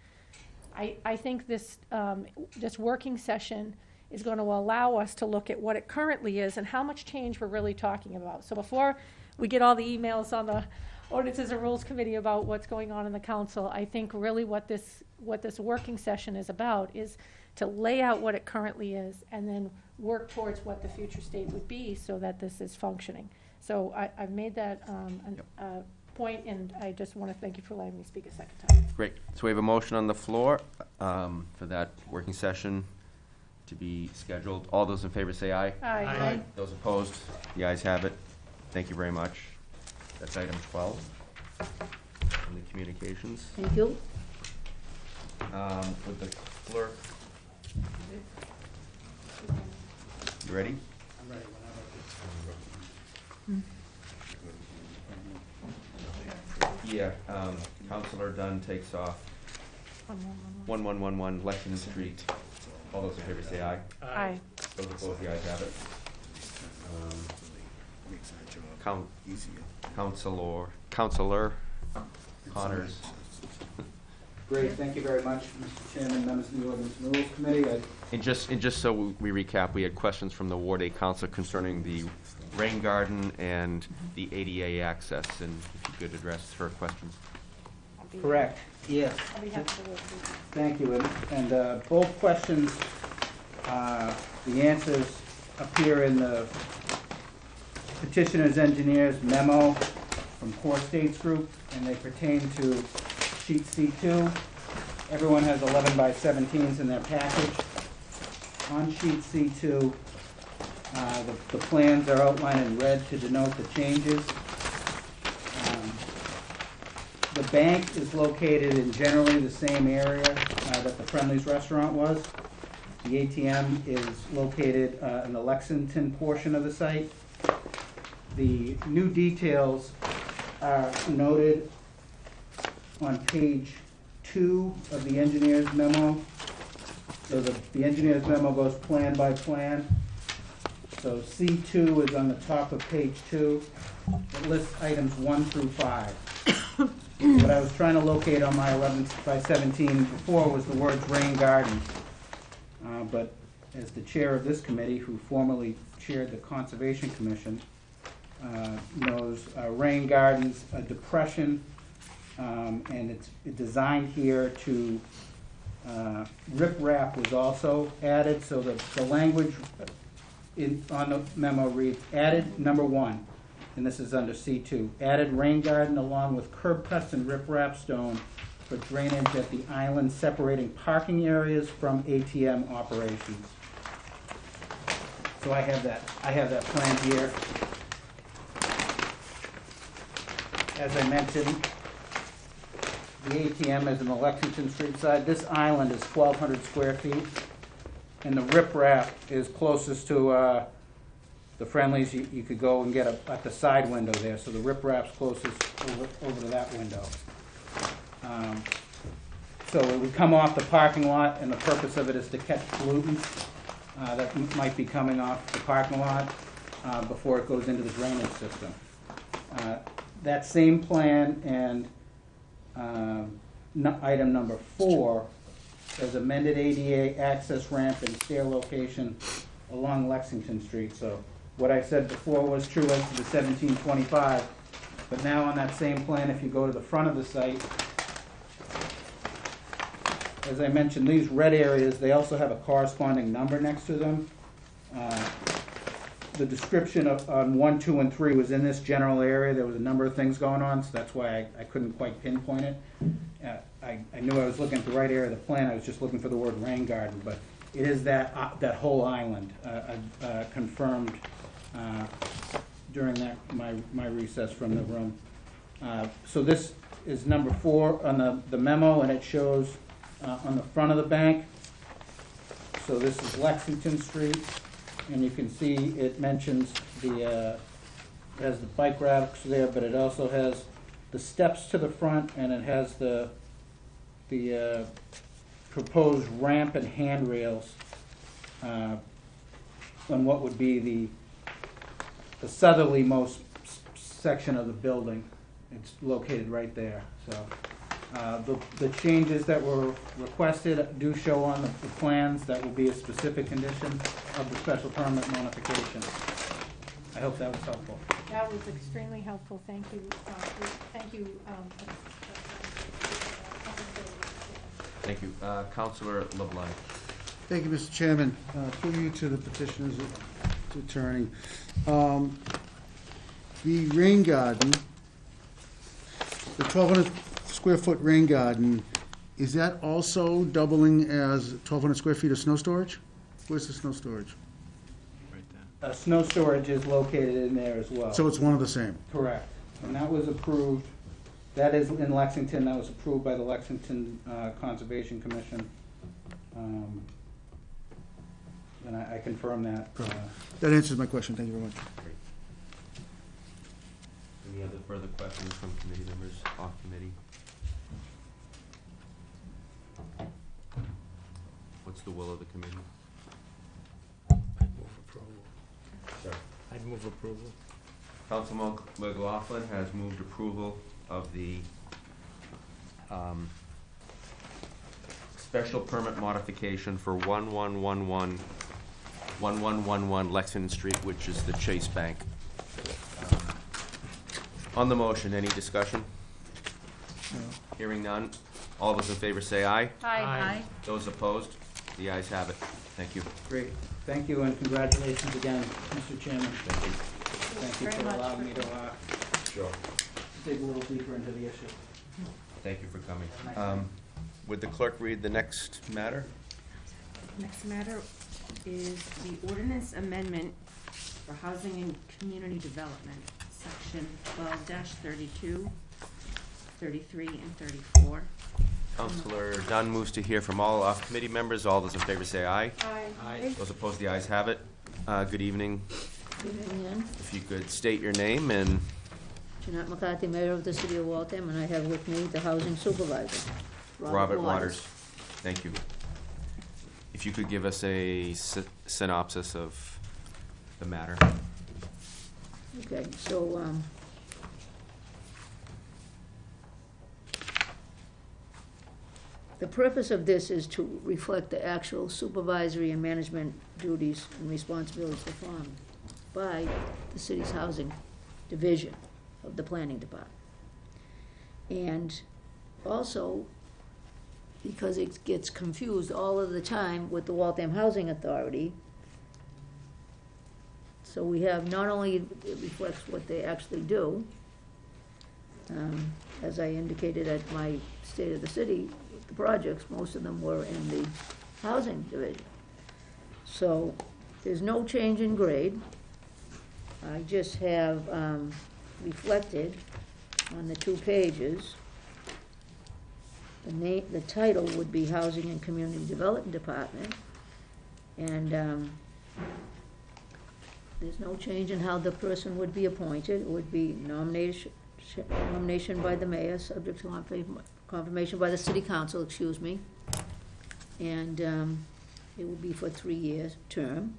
I, I think this, um, this working session is going to allow us to look at what it currently is and how much change we're really talking about. So before we get all the emails on the ordinances and rules committee about what's going on in the council, I think really what this, what this working session is about is to lay out what it currently is and then work towards what the future state would be so that this is functioning. So I, I've made that, um, an, uh, point, and I just want to thank you for letting me speak a second time. Great. So we have a motion on the floor um, for that working session to be scheduled. All those in favor say aye. Aye. Aye. Those opposed, the ayes have it. Thank you very much. That's item 12 on the communications. Thank you. Um, With the clerk. You ready? I'm ready. Yeah. um, Councilor Dunn takes off 1111 Lexington Street. All those in favor say aye. Aye. Those opposed, the ayes have it. Um, Count, Counselor, Counselor Connors. Great, thank you very much, Mr. Chairman, members of the Ordinance and Rules Committee. I- And just, and just so we recap, we had questions from the Ward A Council concerning the rain garden and the ADA access, and if you could address her questions. I'll be- Correct, yes. I'll be happy to work with you. Thank you, and- and uh, both questions, uh, the answers appear in the petitioner's engineer's memo from Core States Group, and they pertain to sheet C2. Everyone has 11 by 17s in their package. On sheet C2, uh, the the plans are outlined in red to denote the changes. The bank is located in generally the same area uh, that the Friendly's restaurant was. The ATM is located uh, in the Lexington portion of the site. The new details are noted on page two of the engineer's memo. So the, the engineer's memo goes plan by plan. So C two is on the top of page two. It lists items one through five. What I was trying to locate on my eleven by seventeen before was the words rain garden. Uh, but as the chair of this committee, who formerly chaired the Conservation Commission, uh, knows, uh, rain gardens, a depression, um, and it's designed here to, uh, riprap was also added, so the, the language in, on the memo reads, added, number one, and this is under C two, added rain garden along with curb cuts and riprap stone for drainage at the island separating parking areas from ATM operations. So I have that, I have that plan here. As I mentioned, the ATM is in the Lexington Street side. This island is twelve hundred square feet. And the riprap is closest to, uh, the Friendlies, you, you could go and get a, at the side window there, so the riprap's closest over, over to that window. Um, So it would come off the parking lot, and the purpose of it is to catch pollutants, uh, that m- might be coming off the parking lot, uh, before it goes into the drainage system. Uh, That same plan and, um, item number four, says amended ADA access ramp and stair location along Lexington Street. So what I said before was true as to the seventeen twenty-five, but now on that same plan, if you go to the front of the site, as I mentioned, these red areas, they also have a corresponding number next to them. Uh, The description of, on one, two, and three was in this general area, there was a number of things going on, so that's why I, I couldn't quite pinpoint it. Uh, I, I knew I was looking at the right area of the plan, I was just looking for the word rain garden, but it is that, uh, that whole island, uh, uh, uh, confirmed, uh, during that, my, my recess from the room. Uh, So this is number four on the, the memo, and it shows, uh, on the front of the bank. So this is Lexington Street, and you can see it mentions the, uh, has the bike racks there, but it also has the steps to the front, and it has the, the, uh, proposed ramp and handrails, uh, on what would be the, the southerly most section of the building. It's located right there, so. Uh, The, the changes that were requested do show on the the plans, that will be a specific condition of the special permit modification. I hope that was helpful. That was extremely helpful, thank you, uh, thank you. um, Thank you. Uh, Councilor LeBlanc. Thank you, Mr. Chairman. Uh, Through you to the petitioner's attorney. Um, The rain garden, the 1,200 square foot rain garden, is that also doubling as 1,200 square feet of snow storage? Where's the snow storage? Right there. Uh, Snow storage is located in there as well. So it's one of the same? Correct. And that was approved, that is in Lexington, that was approved by the Lexington uh, Conservation Commission. Um, And I I confirm that. uh, That answers my question, thank you very much. Any other further questions from committee members, off committee? What's the will of the committee? I'd move approval. Sir. I'd move approval. Councilman McLaughlin has moved approval of the um, special permit modification for 1111 1111 Lexington Street, which is the Chase Bank. Um, On the motion, any discussion? Hearing none. All those in favor say aye. Aye. Those opposed? The ayes have it. Thank you. Great. Thank you and congratulations again, Mr. Chairman. Thank you. Thank you very for much allowing me to uh, Sure. dig a little deeper into the issue. Thank you for coming. Um, Would the clerk read the next matter? Next matter is the ordinance amendment for housing and community development, section twelve 32 33, and thirty-four. Councilor Dunn moves to hear from all off-committee members. All those in favor say aye. Aye. Those opposed, the ayes have it. Uh, Good evening. Good evening. If you could state your name and, Jeannette McCarthy, Mayor of the City of Waltham, and I have with me the housing supervisor, Robert Waters. Thank you. If you could give us a sy- synopsis of the matter. Okay, so, um, the purpose of this is to reflect the actual supervisory and management duties and responsibilities performed by the city's housing division of the planning department. And also, because it gets confused all of the time with the Waltham Housing Authority, so we have, not only it reflects what they actually do, um, as I indicated at my State of the City, the projects, most of them were in the housing division. So, there's no change in grade. I just have, um, reflected on the two pages. The name, the title would be Housing and Community Development Department. And, um, there's no change in how the person would be appointed. It would be nomination, nomination by the mayor, subject to confirmation by the city council, excuse me. And um, it would be for three years term.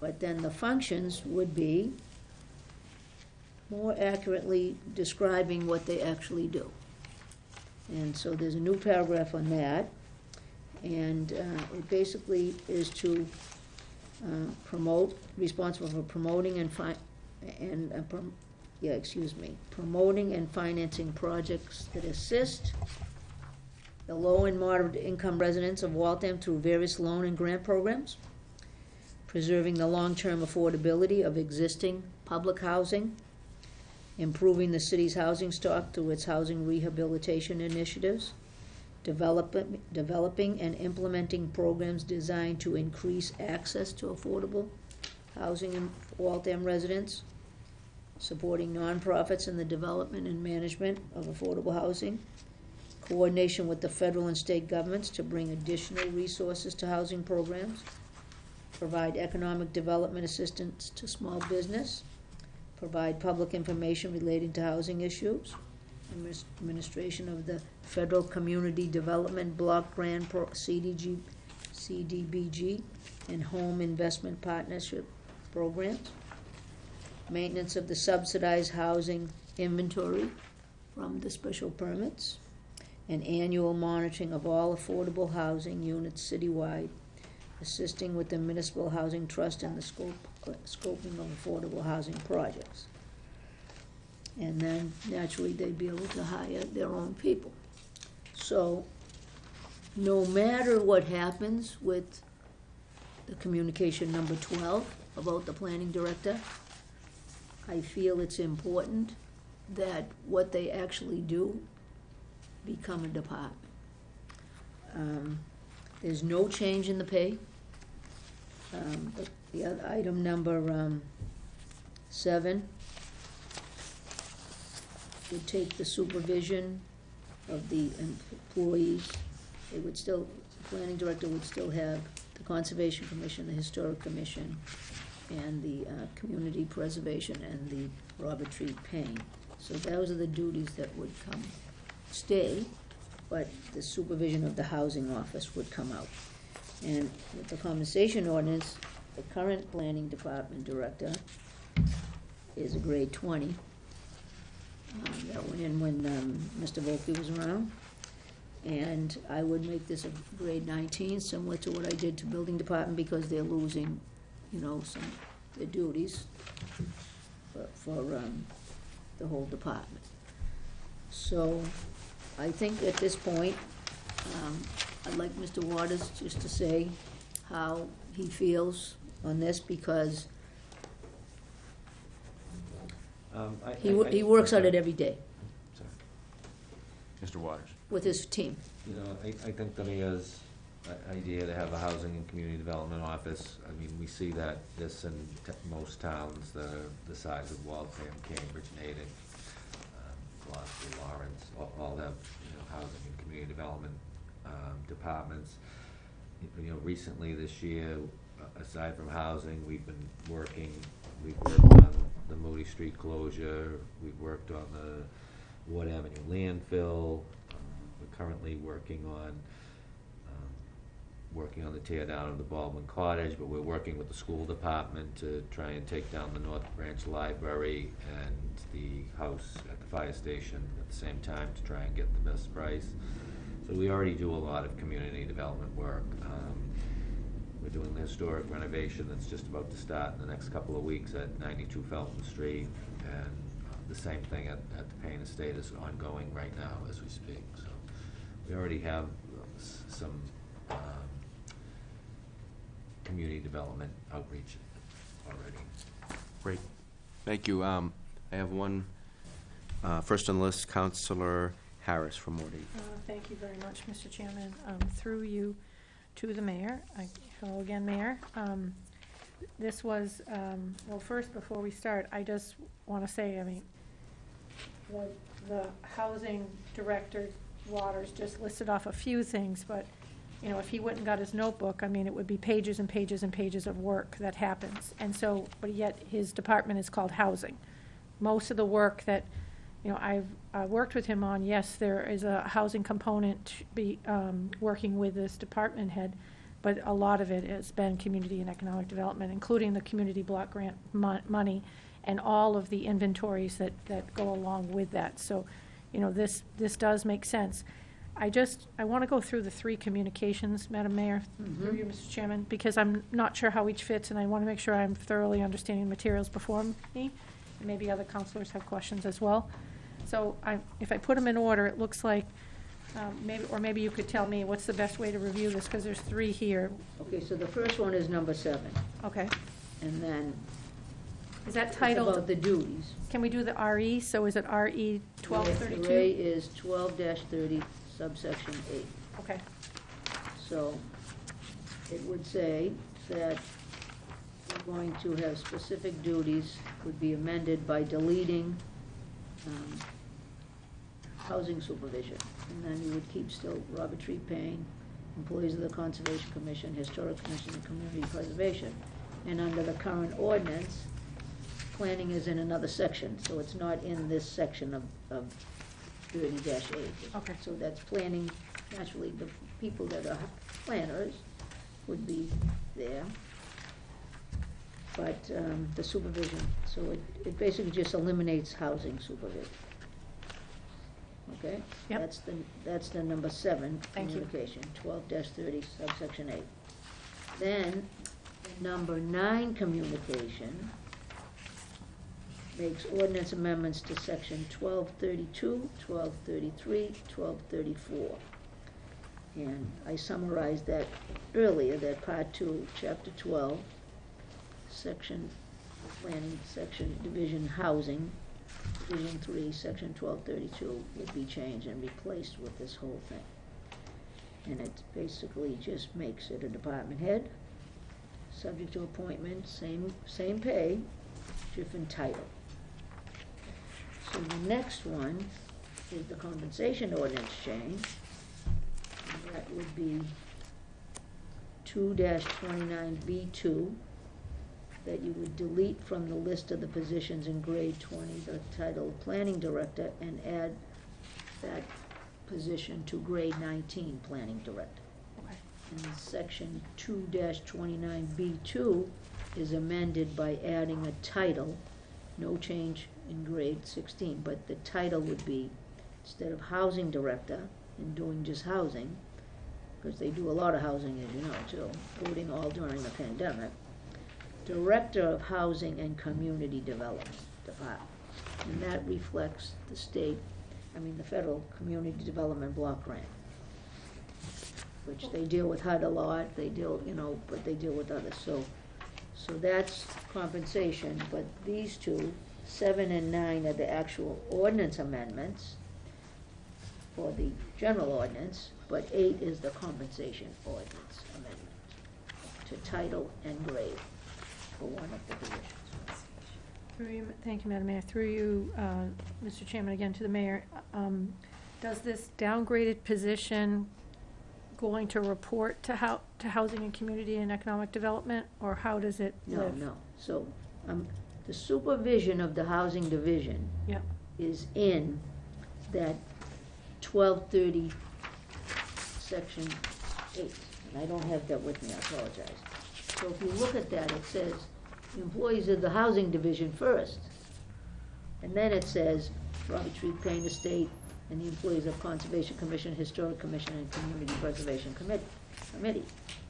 But then the functions would be more accurately describing what they actually do. And so there's a new paragraph on that. And uh, it basically is to uh, promote, responsible for promoting and fi, and, uh, prom- yeah, excuse me, promoting and financing projects that assist the low and moderate income residents of Waltham through various loan and grant programs, preserving the long-term affordability of existing public housing, improving the city's housing stock through its housing rehabilitation initiatives, developing, developing and implementing programs designed to increase access to affordable housing in Waltham residents, supporting nonprofits in the development and management of affordable housing, coordination with the federal and state governments to bring additional resources to housing programs, provide economic development assistance to small business, provide public information relating to housing issues, administration of the Federal Community Development Block Grant Pro, CDG, CDBG, and Home Investment Partnership Programs, maintenance of the subsidized housing inventory from the special permits, and annual monitoring of all affordable housing units citywide, assisting with the municipal housing trust and the scope, scoping of affordable housing projects. And then naturally, they'd be able to hire their own people. So, no matter what happens with the communication number twelve about the planning director, I feel it's important that what they actually do become a department. Um, There's no change in the pay. Um, but The other item number, um, seven, would take the supervision of the employees. They would still, the planning director would still have the Conservation Commission, the Historic Commission, and the, uh, Community Preservation and the Robert Treat Paine. So those are the duties that would come, stay, but the supervision of the housing office would come out. And with the compensation ordinance, the current planning department director is a grade twenty. Um, that went in when, um, Mr. Volkey was around. And I would make this a grade nineteen, similar to what I did to building department, because they're losing, you know, some, their duties for, for, um, the whole department. So, I think at this point, um, I'd like Mr. Waters just to say how he feels on this, because Um, I- he, I- wo- I- he works on it every day Sorry. Mr. Waters? with his team. You know, I, I think the mayor's i- idea to have a housing and community development office, I mean, we see that this in t- most towns, the, the size of Waltham, Cambridge, Natick, um, Gloucester, Lawrence, all, all have, you know, housing and community development, um, departments. You know, recently this year, a- aside from housing, we've been working, we've worked on the Moody Street closure, we've worked on the Wood Avenue landfill, um, we're currently working on, um, working on the tear down of the Baldwin Cottage, but we're working with the school department to try and take down the North Branch Library and the house at the fire station at the same time to try and get the best price. So we already do a lot of community development work. Um, we're doing the historic renovation that's just about to start in the next couple of weeks at ninety-two Felton Street. And uh, the same thing at, at the Paine Estate is ongoing right now as we speak, so. We already have uh, s- some, um, community development outreach already. Great, thank you. Um, I have one, uh, first on the list, Councilor Harris from Ward eight. Uh, Thank you very much, Mr. Chairman. Um, Through you to the mayor. I- Hello again, Mayor. Um, This was, um, well, first, before we start, I just want to say, I mean, the, the housing director, Waters, just listed off a few things, but, you know, if he and got his notebook, I mean, it would be pages and pages and pages of work that happens. And so, but yet, his department is called housing. Most of the work that, you know, I've, uh worked with him on, yes, there is a housing component to be, um, working with this department head, but a lot of it has been community and economic development, including the community block grant mon- money and all of the inventories that, that go along with that. So, you know, this, this does make sense. I just, I want to go through the three communications, Madam Mayor, through you, Mr. Chairman, because I'm not sure how each fits, and I want to make sure I'm thoroughly understanding the materials before me. Maybe other councilors have questions as well. So I, if I put them in order, it looks like, um, maybe, or maybe you could tell me what's the best way to review this, because there's three here. Okay, so the first one is number seven, Okay. and then Is that it's titled, about the duties. can we do the RE? So is it RE twelve Ray thirty-two? is twelve thirty subsection eight. Okay, So it would say that we're going to have specific duties would be amended by deleting um, housing supervision. And then you would keep still Robert Treat Paine, employees of the Conservation Commission, Historic Commission, and Community Preservation. And under the current ordinance, planning is in another section, so it's not in this section of, of thirty eight. Okay. So that's planning, naturally, the people that are planners would be there. But, um, the supervision, so it, it basically just eliminates housing supervision. Okay? Yep. That's the, that's the number seven Thank you. communication, twelve thirty subsection eight. Then, number nine communication makes ordinance amendments to section 1232, 1233, 1234. And I summarized that earlier, that part two, chapter twelve, section planning, section division housing, division oh three, section twelve thirty-two would be changed and replaced with this whole thing. And it basically just makes it a department head, subject to appointment, same, same pay, different title. So the next one is the compensation ordinance change. And that would be two twenty-nine B two, that you would delete from the list of the positions in grade twenty, the title planning director, and add that position to grade nineteen, planning director. okay. And section 2-29B2 is amended by adding a title, no change in grade sixteen, but the title would be, instead of housing director and doing just housing, because they do a lot of housing, as you know, too, including all during the pandemic, Director of Housing and Community Development Department. And that reflects the state, I mean, the federal Community Development Block Grant which they deal with HUD a lot, they deal, you know, but they deal with others, so, so that's compensation, but these two, seven and nine are the actual ordinance amendments for the general ordinance, but eight is the compensation ordinance amendment to title and grade for one of the positions. Through you, thank you, Madam Mayor. Through you, uh, Mr. Chairman, again to the mayor. Um, Does this downgraded position going to report to hou, to Housing and Community and Economic Development, or how does it No, live? no, so, um, the supervision of the housing division is in that twelve thirty, section eight, and I don't have that with me, I apologize. So if you look at that, it says employees of the housing division first. And then it says Robert Treat Paine Estate and the employees of Conservation Commission, Historic Commission, and Community Preservation Committee.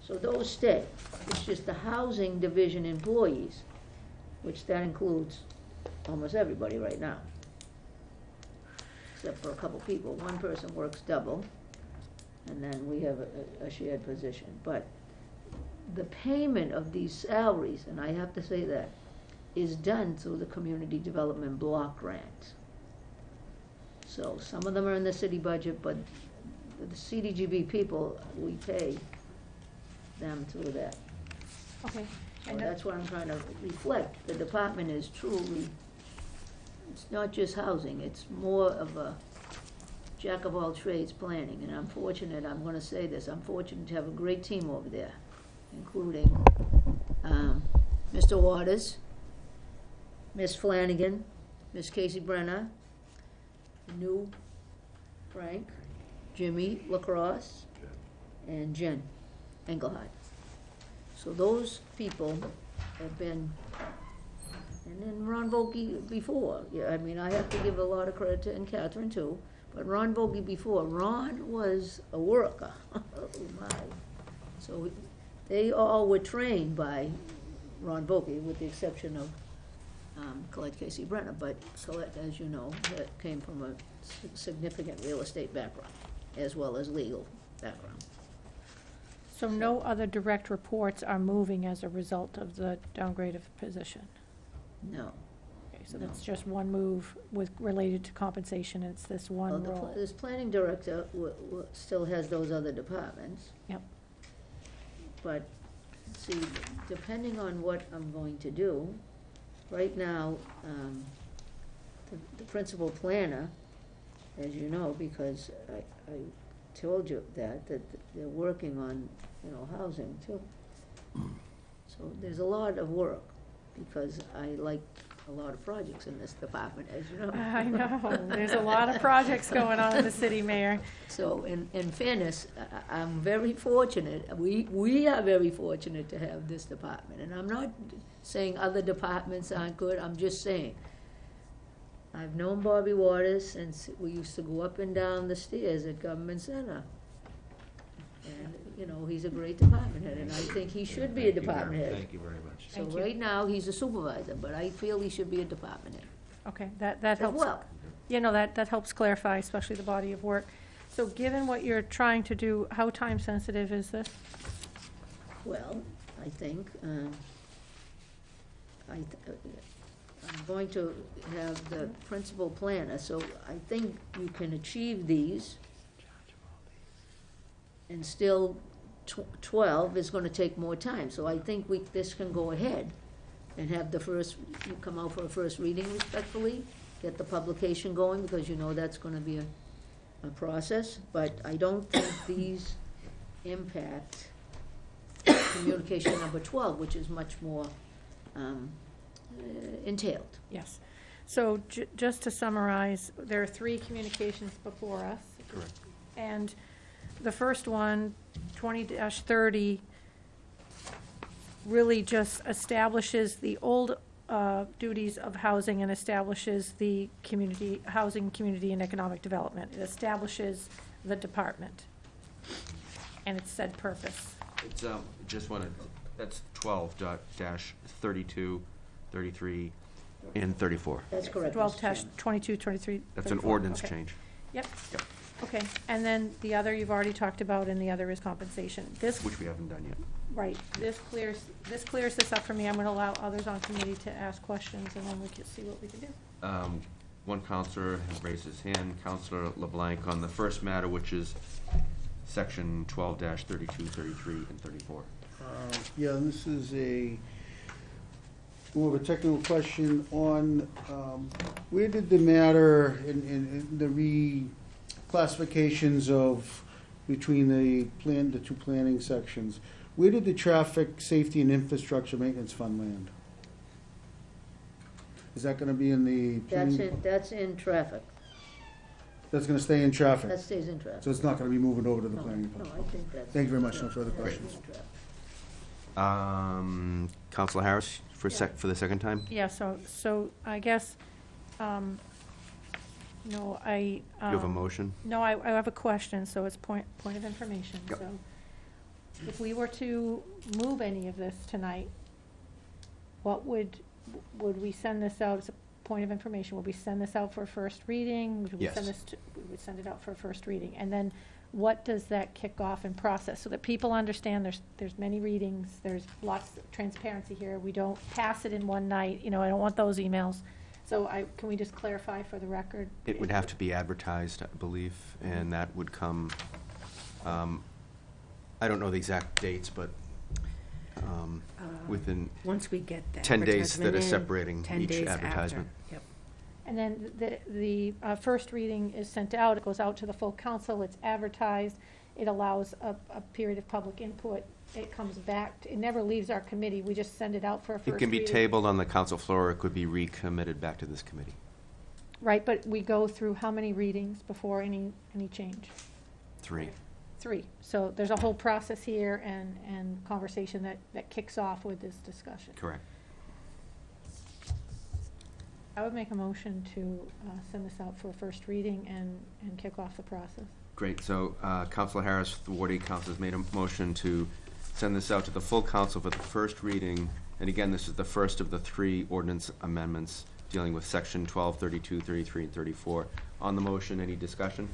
So those stay, it's just the housing division employees, which that includes almost everybody right now except for a couple people. One person works double, and then we have a, a shared position. But the payment of these salaries, and I have to say that, is done through the community development block grants. So some of them are in the city budget, but the CDGB people, we pay them through that. okay. So And that's what I'm trying to reflect. The department is truly, it's not just housing, it's more of a jack of all trades planning. And I'm fortunate, I'm gonna say this, I'm fortunate to have a great team over there, including, um, Mr. Waters, Miss Flanagan, Miss Casey Brenner, new Frank, Jimmy Lacrosse, and Jen Engelhardt. So those people have been, and then Ron Volkey before, yeah, I mean, I have to give a lot of credit to, and Catherine too, but Ron Volkey before, Ron was a worker, [LAUGHS] oh my. So they all were trained by Ron Volkey, with the exception of, um, Colette Casey Brenner, but Colette, as you know, that came from a significant real estate background, as well as legal background. So no other direct reports are moving as a result of the downgrade of position? No. Okay, so No. that's just one move with, related to compensation, it's this Well, one the, pl- role. this planning director w- w- still has those other departments. Yep. But, see, depending on what I'm going to do, right now, um, the, the principal planner, as you know, because I, I told you that, that they're working on, you know, housing too. So there's a lot of work, because I like a lot of projects in this department, as you know. I know, [LAUGHS] there's a lot of projects going on in the city, Mayor. So in, in fairness, I, I'm very fortunate, we, we are very fortunate to have this department. And I'm not saying other departments aren't good, I'm just saying. I've known Bobby Waters since we used to go up and down the stairs at Government Center. And, you know, he's a great department head, and I think he should be a Thank you very- department head. Thank you very much. So Thank you. right now, he's a supervisor, but I feel he should be a department head Okay, that, that as helps. well. You know, that, that helps clarify, especially the body of work. So given what you're trying to do, how time-sensitive is this? Well, I think, um, I, th- uh, I'm going to have the principal planner, so I think you can achieve these. And still, tw- twelve is gonna take more time, so I think we, this can go ahead and have the first, you come out for a first reading respectfully, get the publication going, because you know that's gonna be a, a process, but I don't think these impact communication number twelve, which is much more, um, uh, entailed. Yes. So ju- just to summarize, there are three communications before us. Correct. And the first one, 20-30, really just establishes the old uh, duties of housing and establishes the community, housing, community, and economic development. It establishes the department and its said purpose. It's, um, just wanna, that's twelve dot dash thirty-two, thirty-three, and thirty-four. That's correct, Twelve Mr. dash Chairman. twenty-two, twenty-three, That's an 34. ordinance Okay. change. Yep. Yep. Okay, and then the other you've already talked about, and the other is compensation. This, Which we haven't done yet. right, this clears, this clears this up for me. I'm gonna allow others on committee to ask questions, and then we can see what we can do. Um, one councilor has raised his hand, Councilor LeBlanc, on the first matter, which is section twelve dash thirty-two, thirty-three, and thirty-four. Uh, Yeah, this is a, more of a technical question on, um, where did the matter in, in, in the reclassifications of, between the plan, the two planning sections, where did the traffic, safety, and infrastructure maintenance fund land? Is that gonna be in the? That's planning- in, that's in traffic, That's gonna stay in traffic? that stays in traffic. So it's not gonna be moving over to the No, planning No, fund? I think that's. Thank you very much. No further that's questions. in traffic. Um, Councilor Harris, for sec, for the second time? Yeah, so, so I guess, um, no, I. You have a um, motion? No, I, I have a question, so it's point, point of information, Yep. so. If we were to move any of this tonight, what would, would we send this out as a point of information? Would we send this out for a first reading? Would we send Yes. this to, we would send it out for a first reading? And then what does that kick off and process? So that people understand there's, there's many readings, there's lots of transparency here. We don't pass it in one night, you know, I don't want those emails. So I, can we just clarify for the record? It would have to be advertised, I believe, and that would come, um, I don't know the exact dates, but, um, within Once we get that. 10 days that advertisement are in, separating 10 each days advertisement. Yep. And then the, the uh, first reading is sent out, it goes out to the full council, it's advertised, it allows a, a period of public input, it comes back, it never leaves our committee, we just send it out for a first It reading. can be tabled on the council floor, or it could be recommitted back to this committee. Right, but we go through how many readings before any, any change? Three. Three. So there's a whole process here and, and conversation that, that kicks off with this discussion. Correct. I would make a motion to uh, send this out for a first reading and, and kick off the process. Great, so uh, Councilor Harris, the Ward Eight Council, has made a motion to send this out to the full council for the first reading. And again, this is the first of the three ordinance amendments dealing with section 12, 32, 33, and 34. On the motion, any discussion?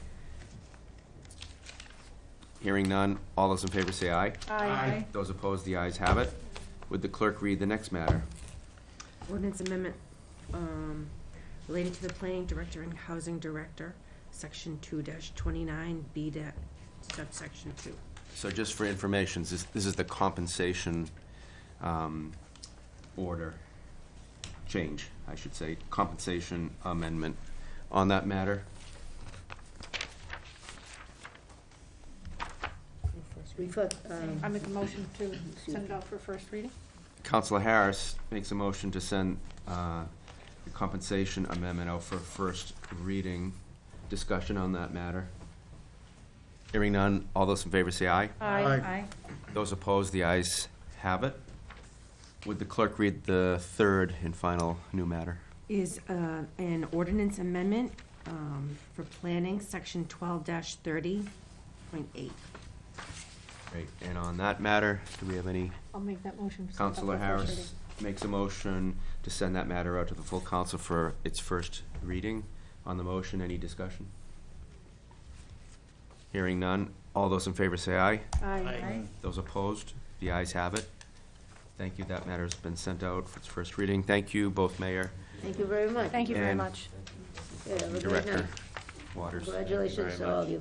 Hearing none, all those in favor say aye. Aye. Those opposed, the ayes have it. Would the clerk read the next matter? Ordinance amendment um, relating to the planning director and housing director, section two twenty-nine, B da- subsection two. So just for information, this, this is the compensation, um, order change, I should say, compensation amendment on that matter. Refer, um, I make a motion to send it out for first reading. Councilor Harris makes a motion to send, uh, the compensation amendment out for first reading. Discussion on that matter. Hearing none, all those in favor say aye. Aye. Aye. Those opposed, the ayes have it. Would the clerk read the third and final new matter? Is uh, an ordinance amendment um, for planning, section twelve thirty point eight. Great, and on that matter, do we have any I'll make that motion. to send it out for Councilor first Harris makes a motion to send that matter out to the full council for its first reading. On the motion, any discussion? Hearing none. All those in favor say aye. Aye. Those opposed, the ayes have it. Thank you. That matter's been sent out for its first reading. Thank you, both Mayor thank you very much. Thank you very And- much. Yeah, have a and great Director night. Waters. Congratulations to all of you.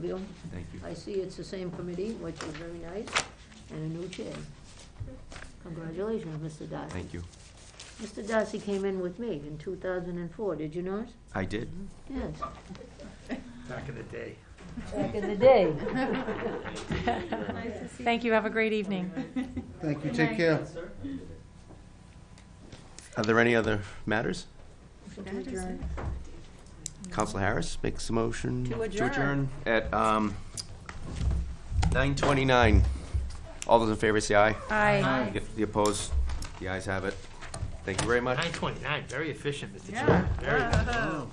Thank you. I see it's the same committee, which is very nice, and a new chair. Congratulations, Mr. Darcy. Thank you. Mr. Darcy came in with me in two thousand and four, did you know it? I did. Yes, Back in the day. Back in the day. [LAUGHS] Thank you, have a great evening. Thank you, take care. Are there any other matters? To adjourn. Councilor Harris makes a motion To to adjourn. adjourn at um, 9:29. All those in favor say aye. Aye. The opposed, the ayes have it. Thank you very much. Nine twenty-nine, very efficient, Mr. Yeah. Chairman. Very good.